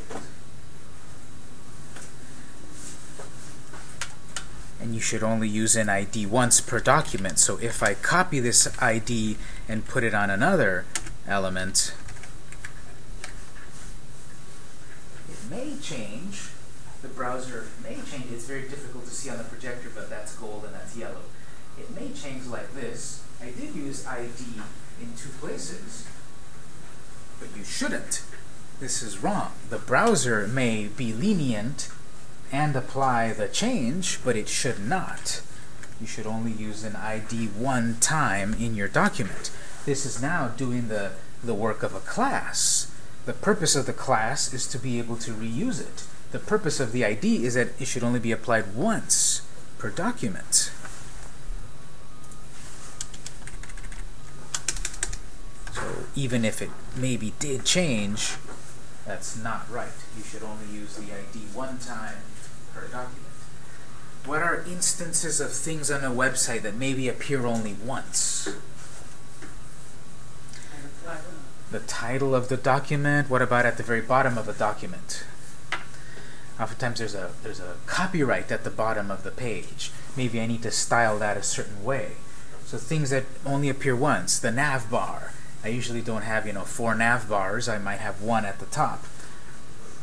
And you should only use an ID once per document. So if I copy this ID and put it on another element, it may change. The browser may change. It's very difficult to see on the projector, but that's gold and that's yellow. It may change like this. I did use ID in two places, but you shouldn't. This is wrong. The browser may be lenient and apply the change, but it should not. You should only use an ID one time in your document. This is now doing the, the work of a class. The purpose of the class is to be able to reuse it. The purpose of the ID is that it should only be applied once per document. So even if it maybe did change, that's not right. You should only use the ID one time per document. What are instances of things on a website that maybe appear only once? The title of the document. What about at the very bottom of a document? Oftentimes there's a there's a copyright at the bottom of the page. Maybe I need to style that a certain way. So things that only appear once. The nav bar. I usually don't have, you know, four nav bars. I might have one at the top.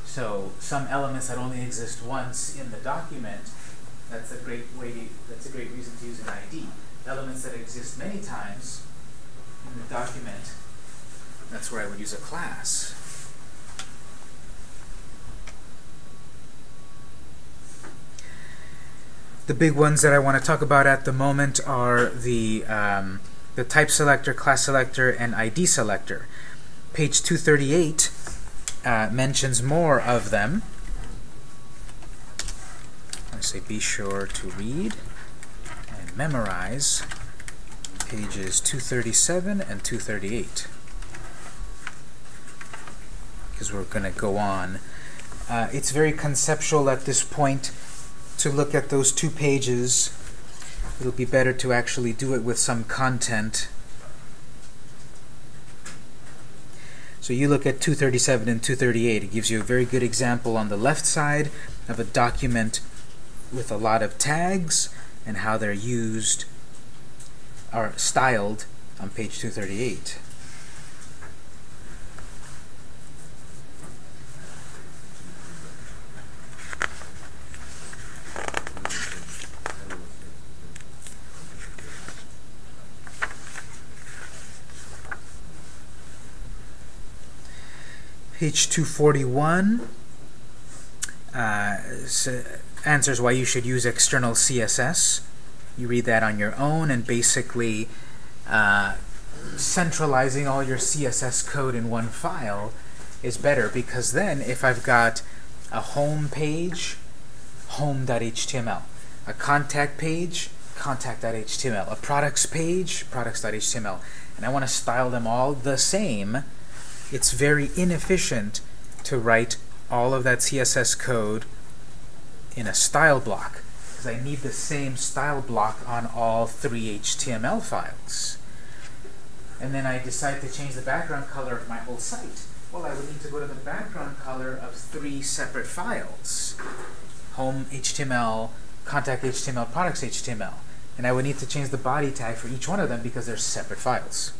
So some elements that only exist once in the document, that's a great way that's a great reason to use an ID. Elements that exist many times in the document, that's where I would use a class. The big ones that I want to talk about at the moment are the um, the type selector, class selector, and ID selector. Page 238 uh, mentions more of them. I say be sure to read and memorize pages 237 and 238 because we're going to go on. Uh, it's very conceptual at this point to look at those two pages it'll be better to actually do it with some content. So you look at 237 and 238. It gives you a very good example on the left side of a document with a lot of tags and how they're used or styled on page 238. Page 241 uh, answers why you should use external CSS. You read that on your own and basically uh, centralizing all your CSS code in one file is better because then if I've got a home page, home.html, a contact page, contact.html, a products page, products.html, and I want to style them all the same, it's very inefficient to write all of that CSS code in a style block because I need the same style block on all three HTML files. And then I decide to change the background color of my whole site. Well, I would need to go to the background color of three separate files. Home HTML, contact HTML, products HTML. And I would need to change the body tag for each one of them because they're separate files.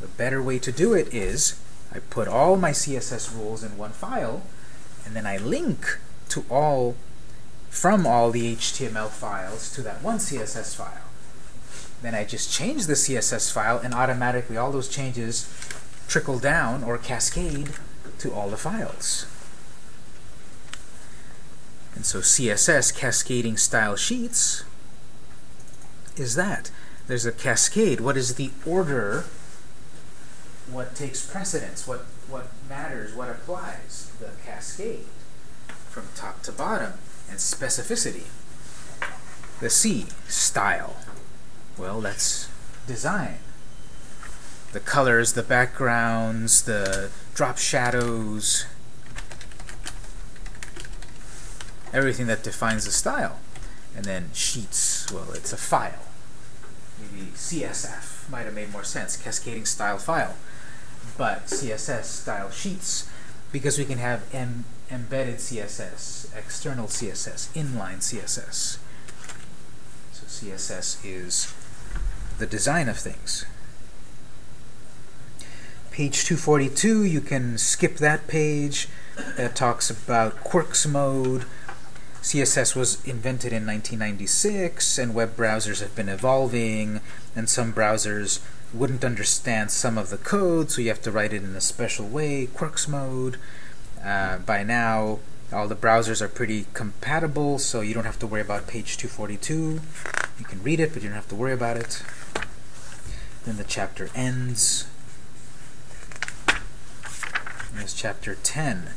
The better way to do it is I put all my CSS rules in one file, and then I link to all from all the HTML files to that one CSS file. Then I just change the CSS file, and automatically all those changes trickle down or cascade to all the files. And so CSS, cascading style sheets, is that. There's a cascade. What is the order? What takes precedence? What, what matters? What applies? The cascade from top to bottom. And specificity. The C, style. Well, that's design. The colors, the backgrounds, the drop shadows, everything that defines the style. And then sheets, well, it's a file. Maybe CSF might have made more sense, cascading style file. But CSS style sheets, because we can have em embedded CSS, external CSS, inline CSS. So CSS is the design of things. Page 242, you can skip that page. That talks about Quirks mode. CSS was invented in 1996, and web browsers have been evolving, and some browsers wouldn't understand some of the code, so you have to write it in a special way, Quirks mode. Uh, by now, all the browsers are pretty compatible, so you don't have to worry about page 242. You can read it, but you don't have to worry about it. Then the chapter ends. There's chapter 10.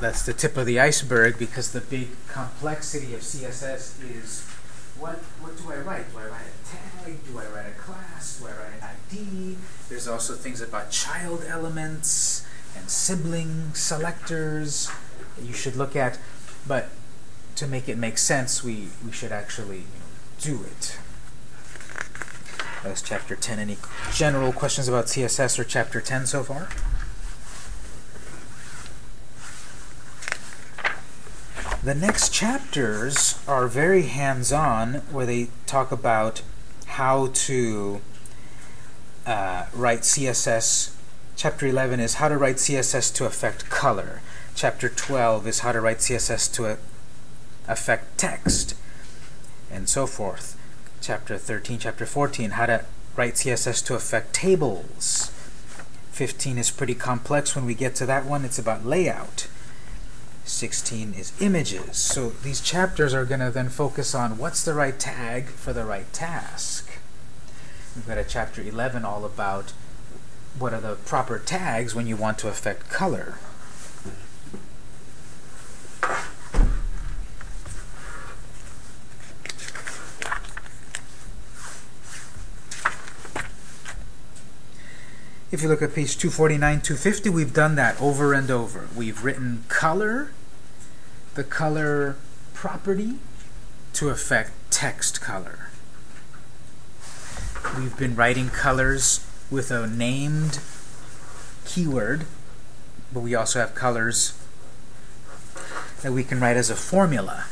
That's the tip of the iceberg because the big complexity of CSS is what what do I write? Do I write a tag? Do I write a class? Do I write an ID? There's also things about child elements and sibling selectors that you should look at. But to make it make sense, we, we should actually you know, do it. That was chapter 10. Any general questions about CSS or chapter 10 so far? The next chapters are very hands-on, where they talk about how to uh, write CSS. Chapter 11 is how to write CSS to affect color. Chapter 12 is how to write CSS to affect text, and so forth. Chapter 13, Chapter 14, how to write CSS to affect tables. 15 is pretty complex. When we get to that one, it's about layout. 16 is images. So these chapters are going to then focus on what's the right tag for the right task. We've got a chapter 11 all about what are the proper tags when you want to affect color. If you look at page 249, 250, we've done that over and over. We've written color, the color property to affect text color. We've been writing colors with a named keyword, but we also have colors that we can write as a formula.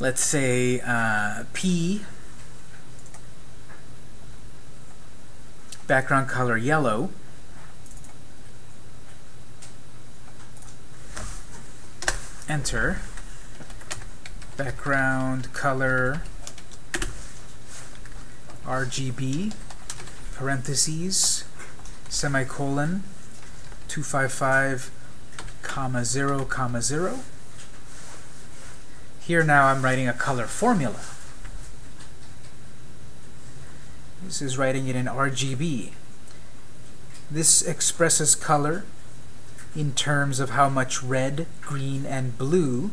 Let's say uh, P background color yellow. Enter. Background color RGB, parentheses, semicolon, 255, comma 0, comma 0. Here now I'm writing a color formula. This is writing it in RGB. This expresses color in terms of how much red, green, and blue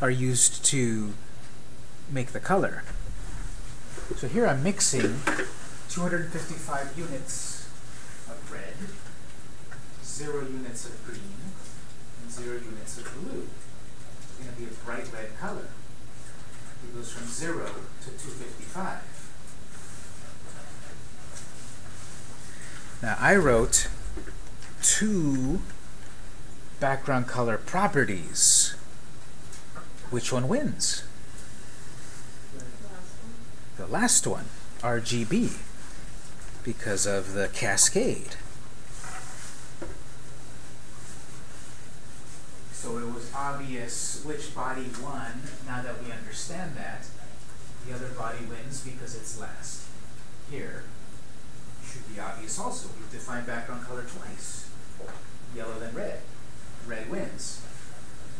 are used to make the color. So here I'm mixing 255 units of red, 0 units of green, and zero units of blue. It's going to be a bright red color. It goes from zero to 255. Now I wrote two background color properties. Which one wins? The last one, RGB, because of the cascade. So it was obvious which body won. Now that we understand that, the other body wins because it's last. Here, should be obvious also. We've defined background color twice. Yellow then red. Red wins.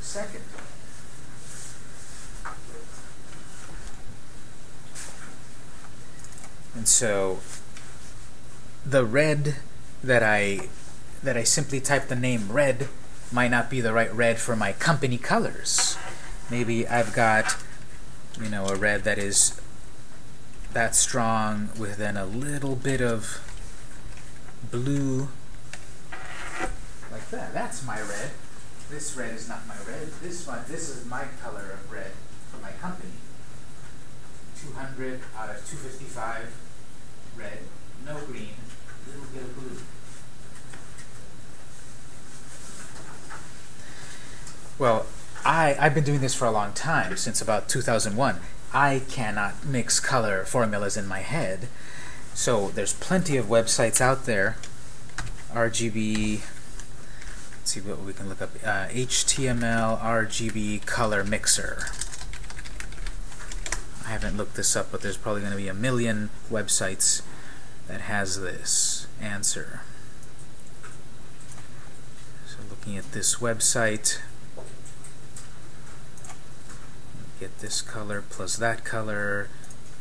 Second. And so the red that I that I simply type the name red might not be the right red for my company colors. Maybe I've got you know a red that is that strong with then a little bit of blue that. That's my red. This red is not my red. This one, this is my color of red for my company. 200 out of 255 red, no green, a little bit of blue. Well, I, I've been doing this for a long time, since about 2001. I cannot mix color formulas in my head. So there's plenty of websites out there. RGB, let's see what we can look up. Uh, HTML RGB color mixer. I haven't looked this up, but there's probably going to be a million websites that has this answer. So looking at this website, get this color plus that color,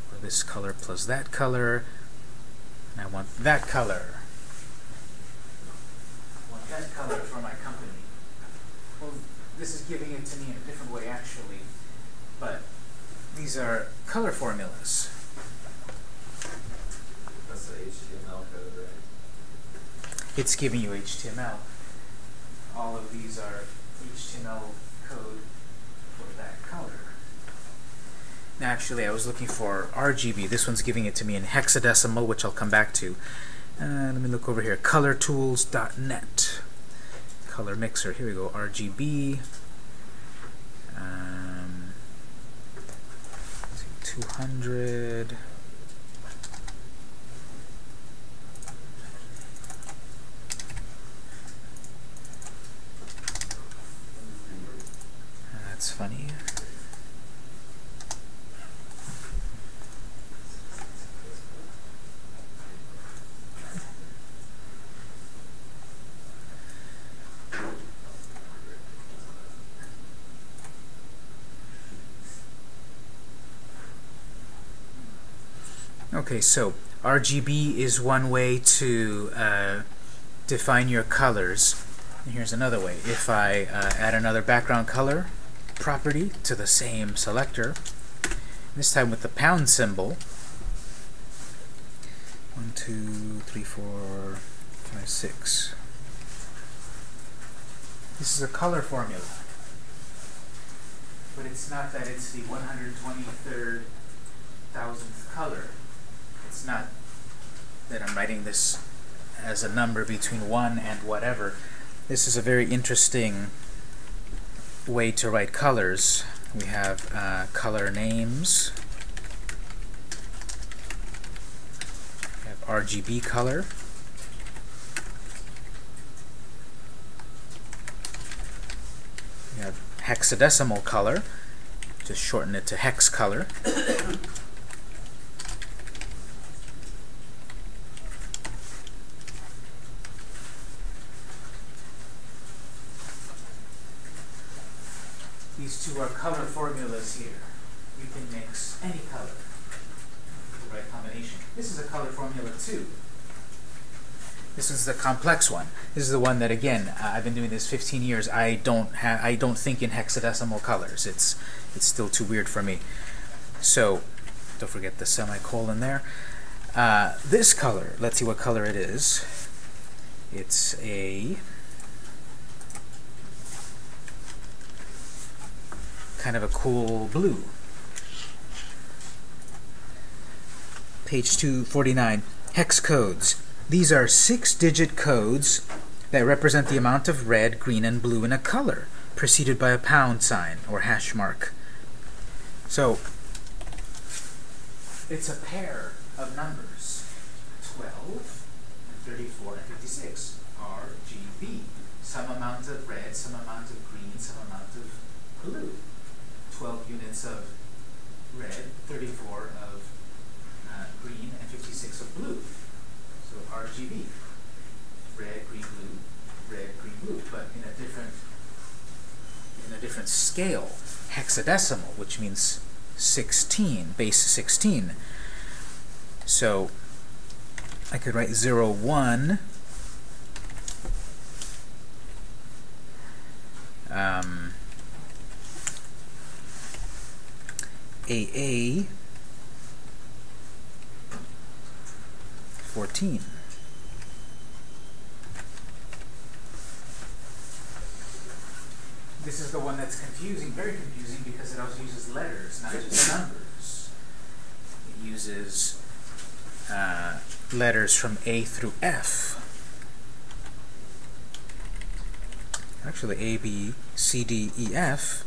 or this color plus that color, and I want that color. That color for my company. Well, this is giving it to me in a different way actually, but these are color formulas. That's the HTML code, right? It's giving you HTML. All of these are HTML code for that color. Now, actually, I was looking for RGB. This one's giving it to me in hexadecimal, which I'll come back to. Uh, let me look over here. ColorTools.net. Color mixer. Here we go. RGB. Um, 200. That's funny. Okay, so RGB is one way to uh, define your colors. And here's another way. If I uh, add another background color property to the same selector, this time with the pound symbol, one, two, three, four, five, six. This is a color formula. But it's not that it's the 123rd thousandth color. It's not that I'm writing this as a number between 1 and whatever. This is a very interesting way to write colors. We have uh, color names. We have RGB color. We have hexadecimal color. Just shorten it to hex color. These two are color formulas here. You can mix any color the right combination. This is a color formula too. This is the complex one. This is the one that, again, I've been doing this 15 years. I don't ha I don't think in hexadecimal colors. It's it's still too weird for me. So, don't forget the semicolon there. Uh, this color, let's see what color it is. It's a kind of a cool blue. Page 249, hex codes. These are six-digit codes that represent the amount of red, green, and blue in a color, preceded by a pound sign or hash mark. So, it's a pair of numbers, 12, 34, and 56, RGB. Some amount of red, some amount of green, some amount of blue. 12 units of red, 34 of uh, green, and 56 of blue. So RGB. Red, green, blue, red, green, blue, but in a different in a different scale, hexadecimal, which means 16, base 16. So I could write 0, 1, um, AA 14. This is the one that's confusing, very confusing, because it also uses letters, not just numbers. It uses uh, letters from A through F. Actually, A, B, C, D, E, F,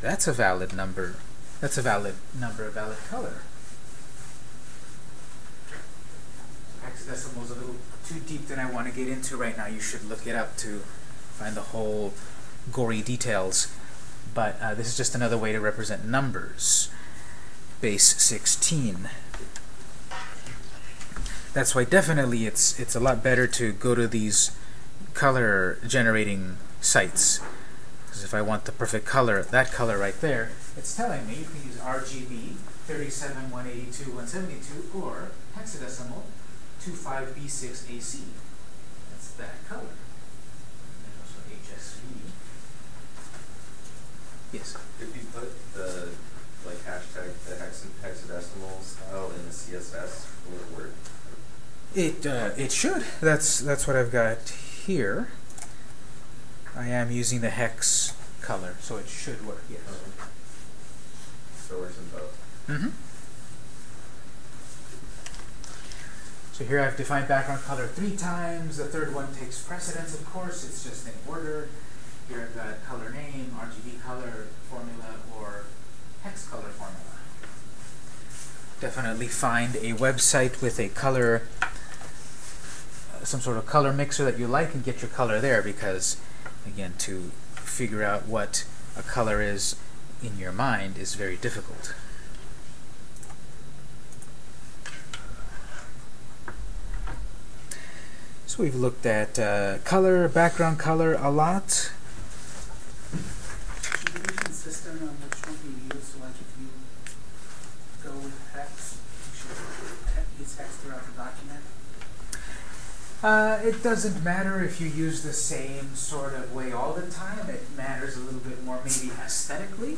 that's a valid number. That's a valid number, a valid color. Hexadecimal is a little too deep than I want to get into right now. You should look it up to find the whole gory details. But uh, this is just another way to represent numbers. Base 16. That's why definitely it's it's a lot better to go to these color generating sites. Because if I want the perfect color, that color right there, it's telling me you can use RGB 37, 182, 172, or hexadecimal 25B6AC. That's that color. And also HSV. Yes. If you put the, like, hashtag, the hex hexadecimal style in the CSS, will it work? It uh, it should. That's that's what I've got here. I am using the hex color, so it should work. Yes. So in both. Mm-hmm. So here I've defined background color three times. The third one takes precedence, of course. It's just in order. Here I've got color name, RGB color formula, or hex color formula. Definitely find a website with a color, some sort of color mixer that you like and get your color there because, again, to figure out what a color is in your mind is very difficult. So we've looked at uh, color, background color a lot. Should you be consistent on which one you use, so like if you go with hex, you should he- use hex throughout the document? Uh, it doesn't matter if you use the same sort of way all the time. It matters a little bit more maybe aesthetically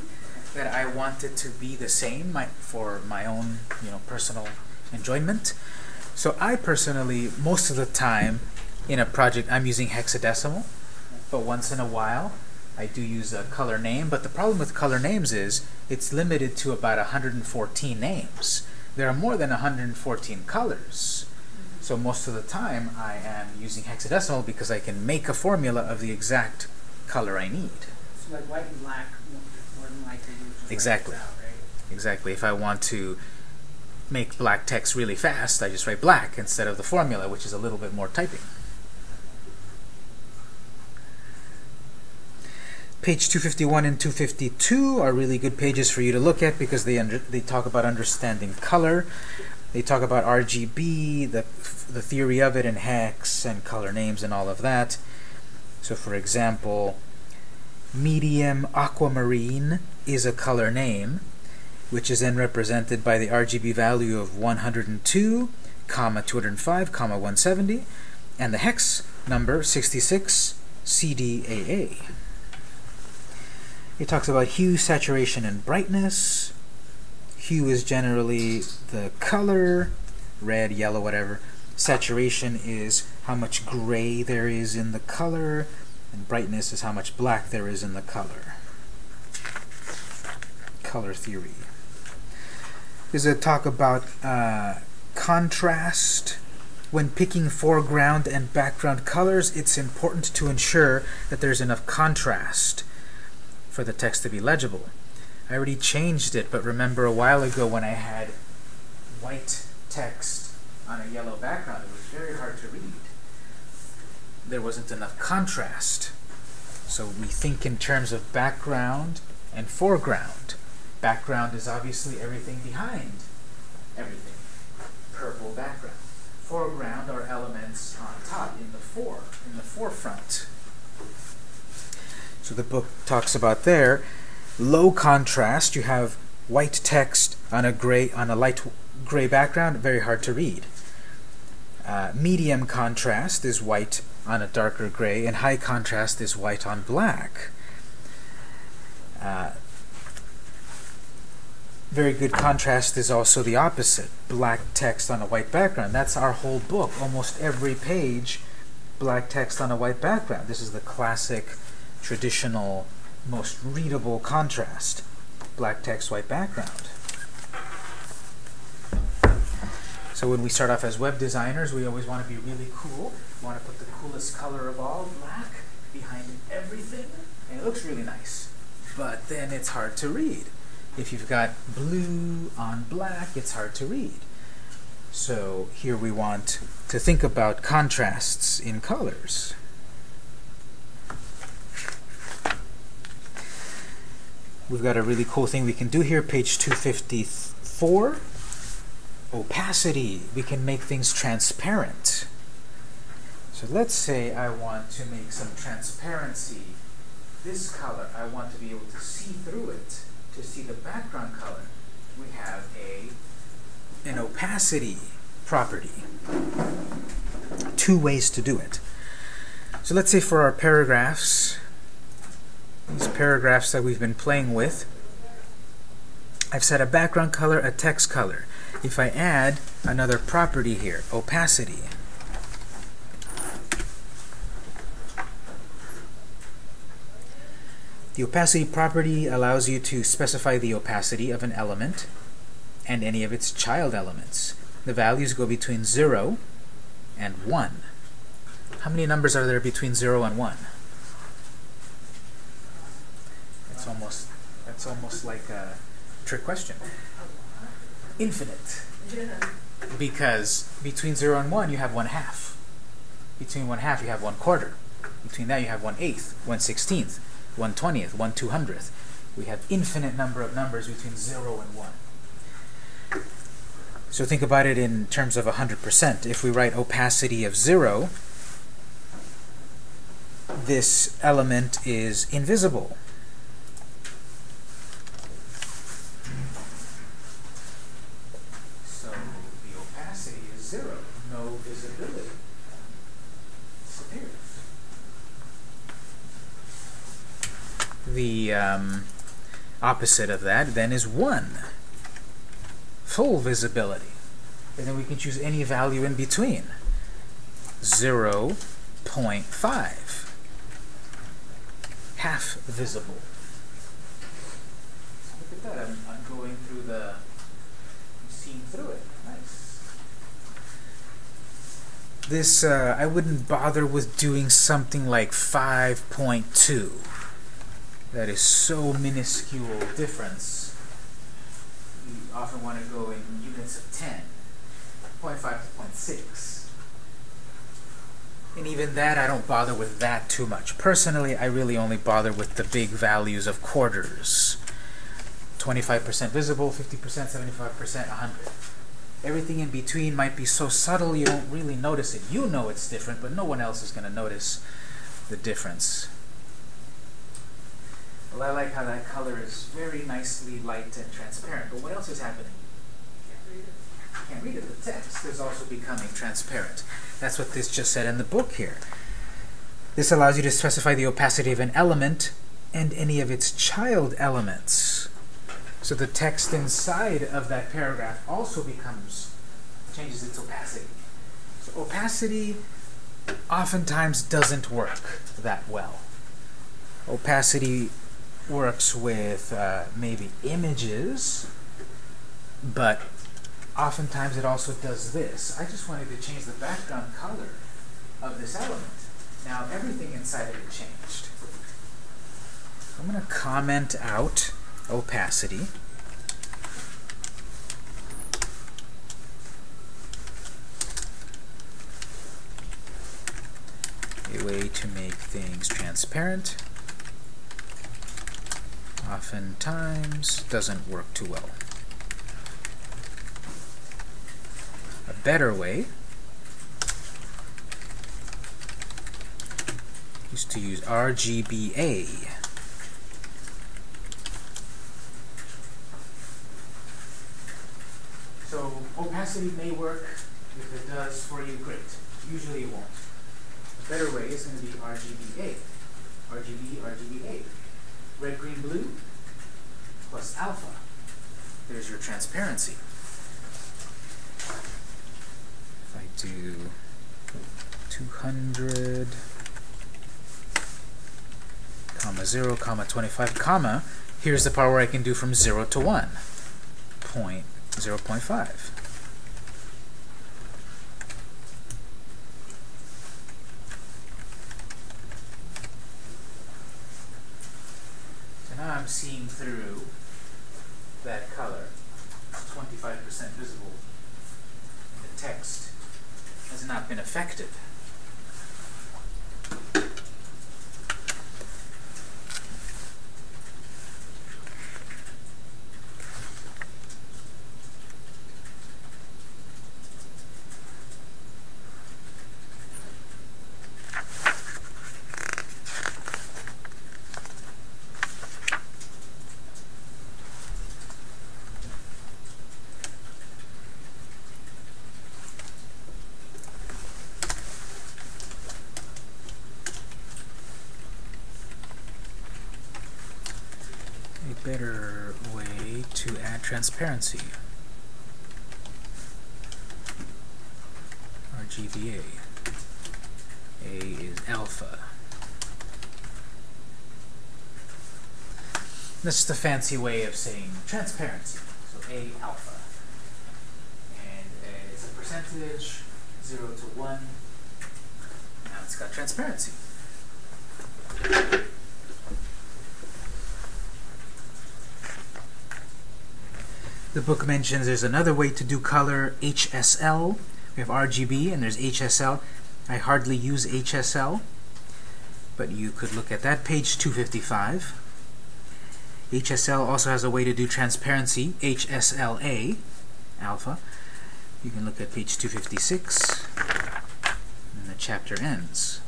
that I want it to be the same my, for my own you know personal enjoyment. So I personally, most of the time in a project, I'm using hexadecimal, but once in a while I do use a color name. But the problem with color names is it's limited to about 114 names. There are more than 114 colors. So most of the time I am using hexadecimal because I can make a formula of the exact color I need. So like white and black, more more than likely you just write Exactly. out, right? Exactly. If I want to make black text really fast, I just write black instead of the formula, which is a little bit more typing. Page 251 and 252 are really good pages for you to look at because they under, they talk about understanding color. They talk about RGB, the the theory of it, and hex and color names and all of that. So, for example, medium aquamarine is a color name, which is then represented by the RGB value of 102, comma 205, comma 170, and the hex number 66 CDAA. It talks about hue, saturation, and brightness. Hue is generally the color, red, yellow, whatever. Saturation is how much gray there is in the color, and brightness is how much black there is in the color. color theory. There's a talk about uh, contrast. When picking foreground and background colors, it's important to ensure that there's enough contrast for the text to be legible. I already changed it, but remember a while ago when I had white text on a yellow background, it was very hard to read. There wasn't enough contrast. So we think in terms of background and foreground. Background is obviously everything behind everything. Purple background. Foreground are elements on top, in the fore, in the forefront. So the book talks about there low contrast. You have white text on a gray on a light gray background, very hard to read. Uh, medium contrast is white on a darker gray, and high contrast is white on black. Uh, very good contrast is also the opposite. Black text on a white background. That's our whole book. Almost every page, black text on a white background. This is the classic, traditional, most readable contrast. Black text, white background. So when we start off as web designers, we always want to be really cool. We want to put the coolest color of all, black, behind everything, and it looks really nice. But then it's hard to read. If you've got blue on black, it's hard to read. So here we want to think about contrasts in colors. We've got a really cool thing we can do here, page 254. Opacity. We can make things transparent. So let's say I want to make some transparency. This color, I want to be able to see through it to see the background color, we have a an opacity property. Two ways to do it. So let's say for our paragraphs, these paragraphs that we've been playing with, I've set a background color, a text color. If I add another property here, opacity, The opacity property allows you to specify the opacity of an element and any of its child elements. The values go between 0 and 1. How many numbers are there between 0 and 1? That's almost, that's almost like a trick question. Infinite. Because between 0 and 1 you have 1 half. Between 1 half you have 1 quarter. Between that you have 1 eighth, 1 sixteenth. 1 20th, 1 200th. We have infinite number of numbers between 0 and 1. So think about it in terms of 100%. If we write opacity of 0, this element is invisible. So the opacity is 0, no visibility. Disappears. The um, opposite of that then is 1. Full visibility. And then we can choose any value in between. 0 0.5. Half visible. Look at that. I'm, I'm going through the, I'm seeing through it. Nice. This, uh, I wouldn't bother with doing something like 5.2 that is so minuscule difference. You often want to go in units of 10, 0.5 to 0.6. And even that, I don't bother with that too much. Personally, I really only bother with the big values of quarters. 25% visible, 50%, 75%, 100. Everything in between might be so subtle you don't really notice it. You know it's different, but no one else is going to notice the difference. Well, I like how that color is very nicely light and transparent. But what else is happening? You can't read it. The text is also becoming transparent. That's what this just said in the book here. This allows you to specify the opacity of an element and any of its child elements. So the text inside of that paragraph also becomes, changes its opacity. So opacity oftentimes doesn't work that well. Opacity works with uh, maybe images, but oftentimes it also does this. I just wanted to change the background color of this element. Now everything inside of it changed. I'm going to comment out opacity. A way to make things transparent oftentimes doesn't work too well. A better way is to use RGBA. So opacity may work. If it does for you, great. Usually it won't. A better way is going to be RGBA. RGB, RGBA. Red, green, blue plus alpha. There's your transparency. If I do 200 comma 0 comma 25 comma here's the part where I can do from 0 to 1 point 0 0.5 now I'm seeing through that color. 25% visible. The text has not been affected a better way to add transparency. RGBA. A is alpha. This is the fancy way of saying transparency. So A alpha. And uh, it's a percentage, 0 to 1. Now it's got transparency. The book mentions there's another way to do color, HSL. We have RGB and there's HSL. I hardly use HSL, but you could look at that page 255. HSL also has a way to do transparency, HSLA, alpha. You can look at page 256, and the chapter ends.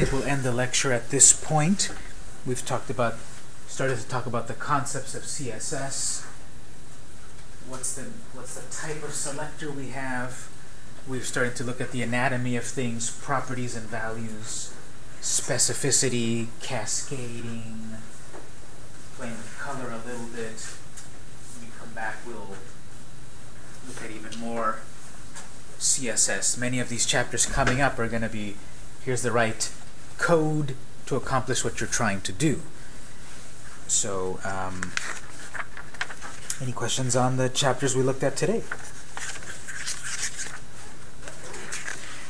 Think we'll end the lecture at this point. We've talked about, started to talk about the concepts of CSS. What's the what's the type of selector we have? We've started to look at the anatomy of things, properties and values, specificity, cascading, playing with color a little bit. When we come back, we'll look at even more CSS. Many of these chapters coming up are going to be here's the right code to accomplish what you're trying to do. So, um, any questions on the chapters we looked at today?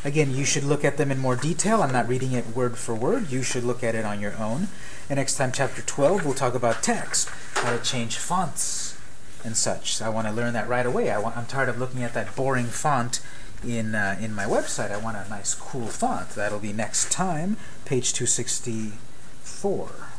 Again, you should look at them in more detail. I'm not reading it word for word. You should look at it on your own. And next time, chapter 12, we'll talk about text, how to change fonts and such. So I want to learn that right away. I I'm tired of looking at that boring font in, uh, in my website. I want a nice, cool font. That'll be next time, page 264.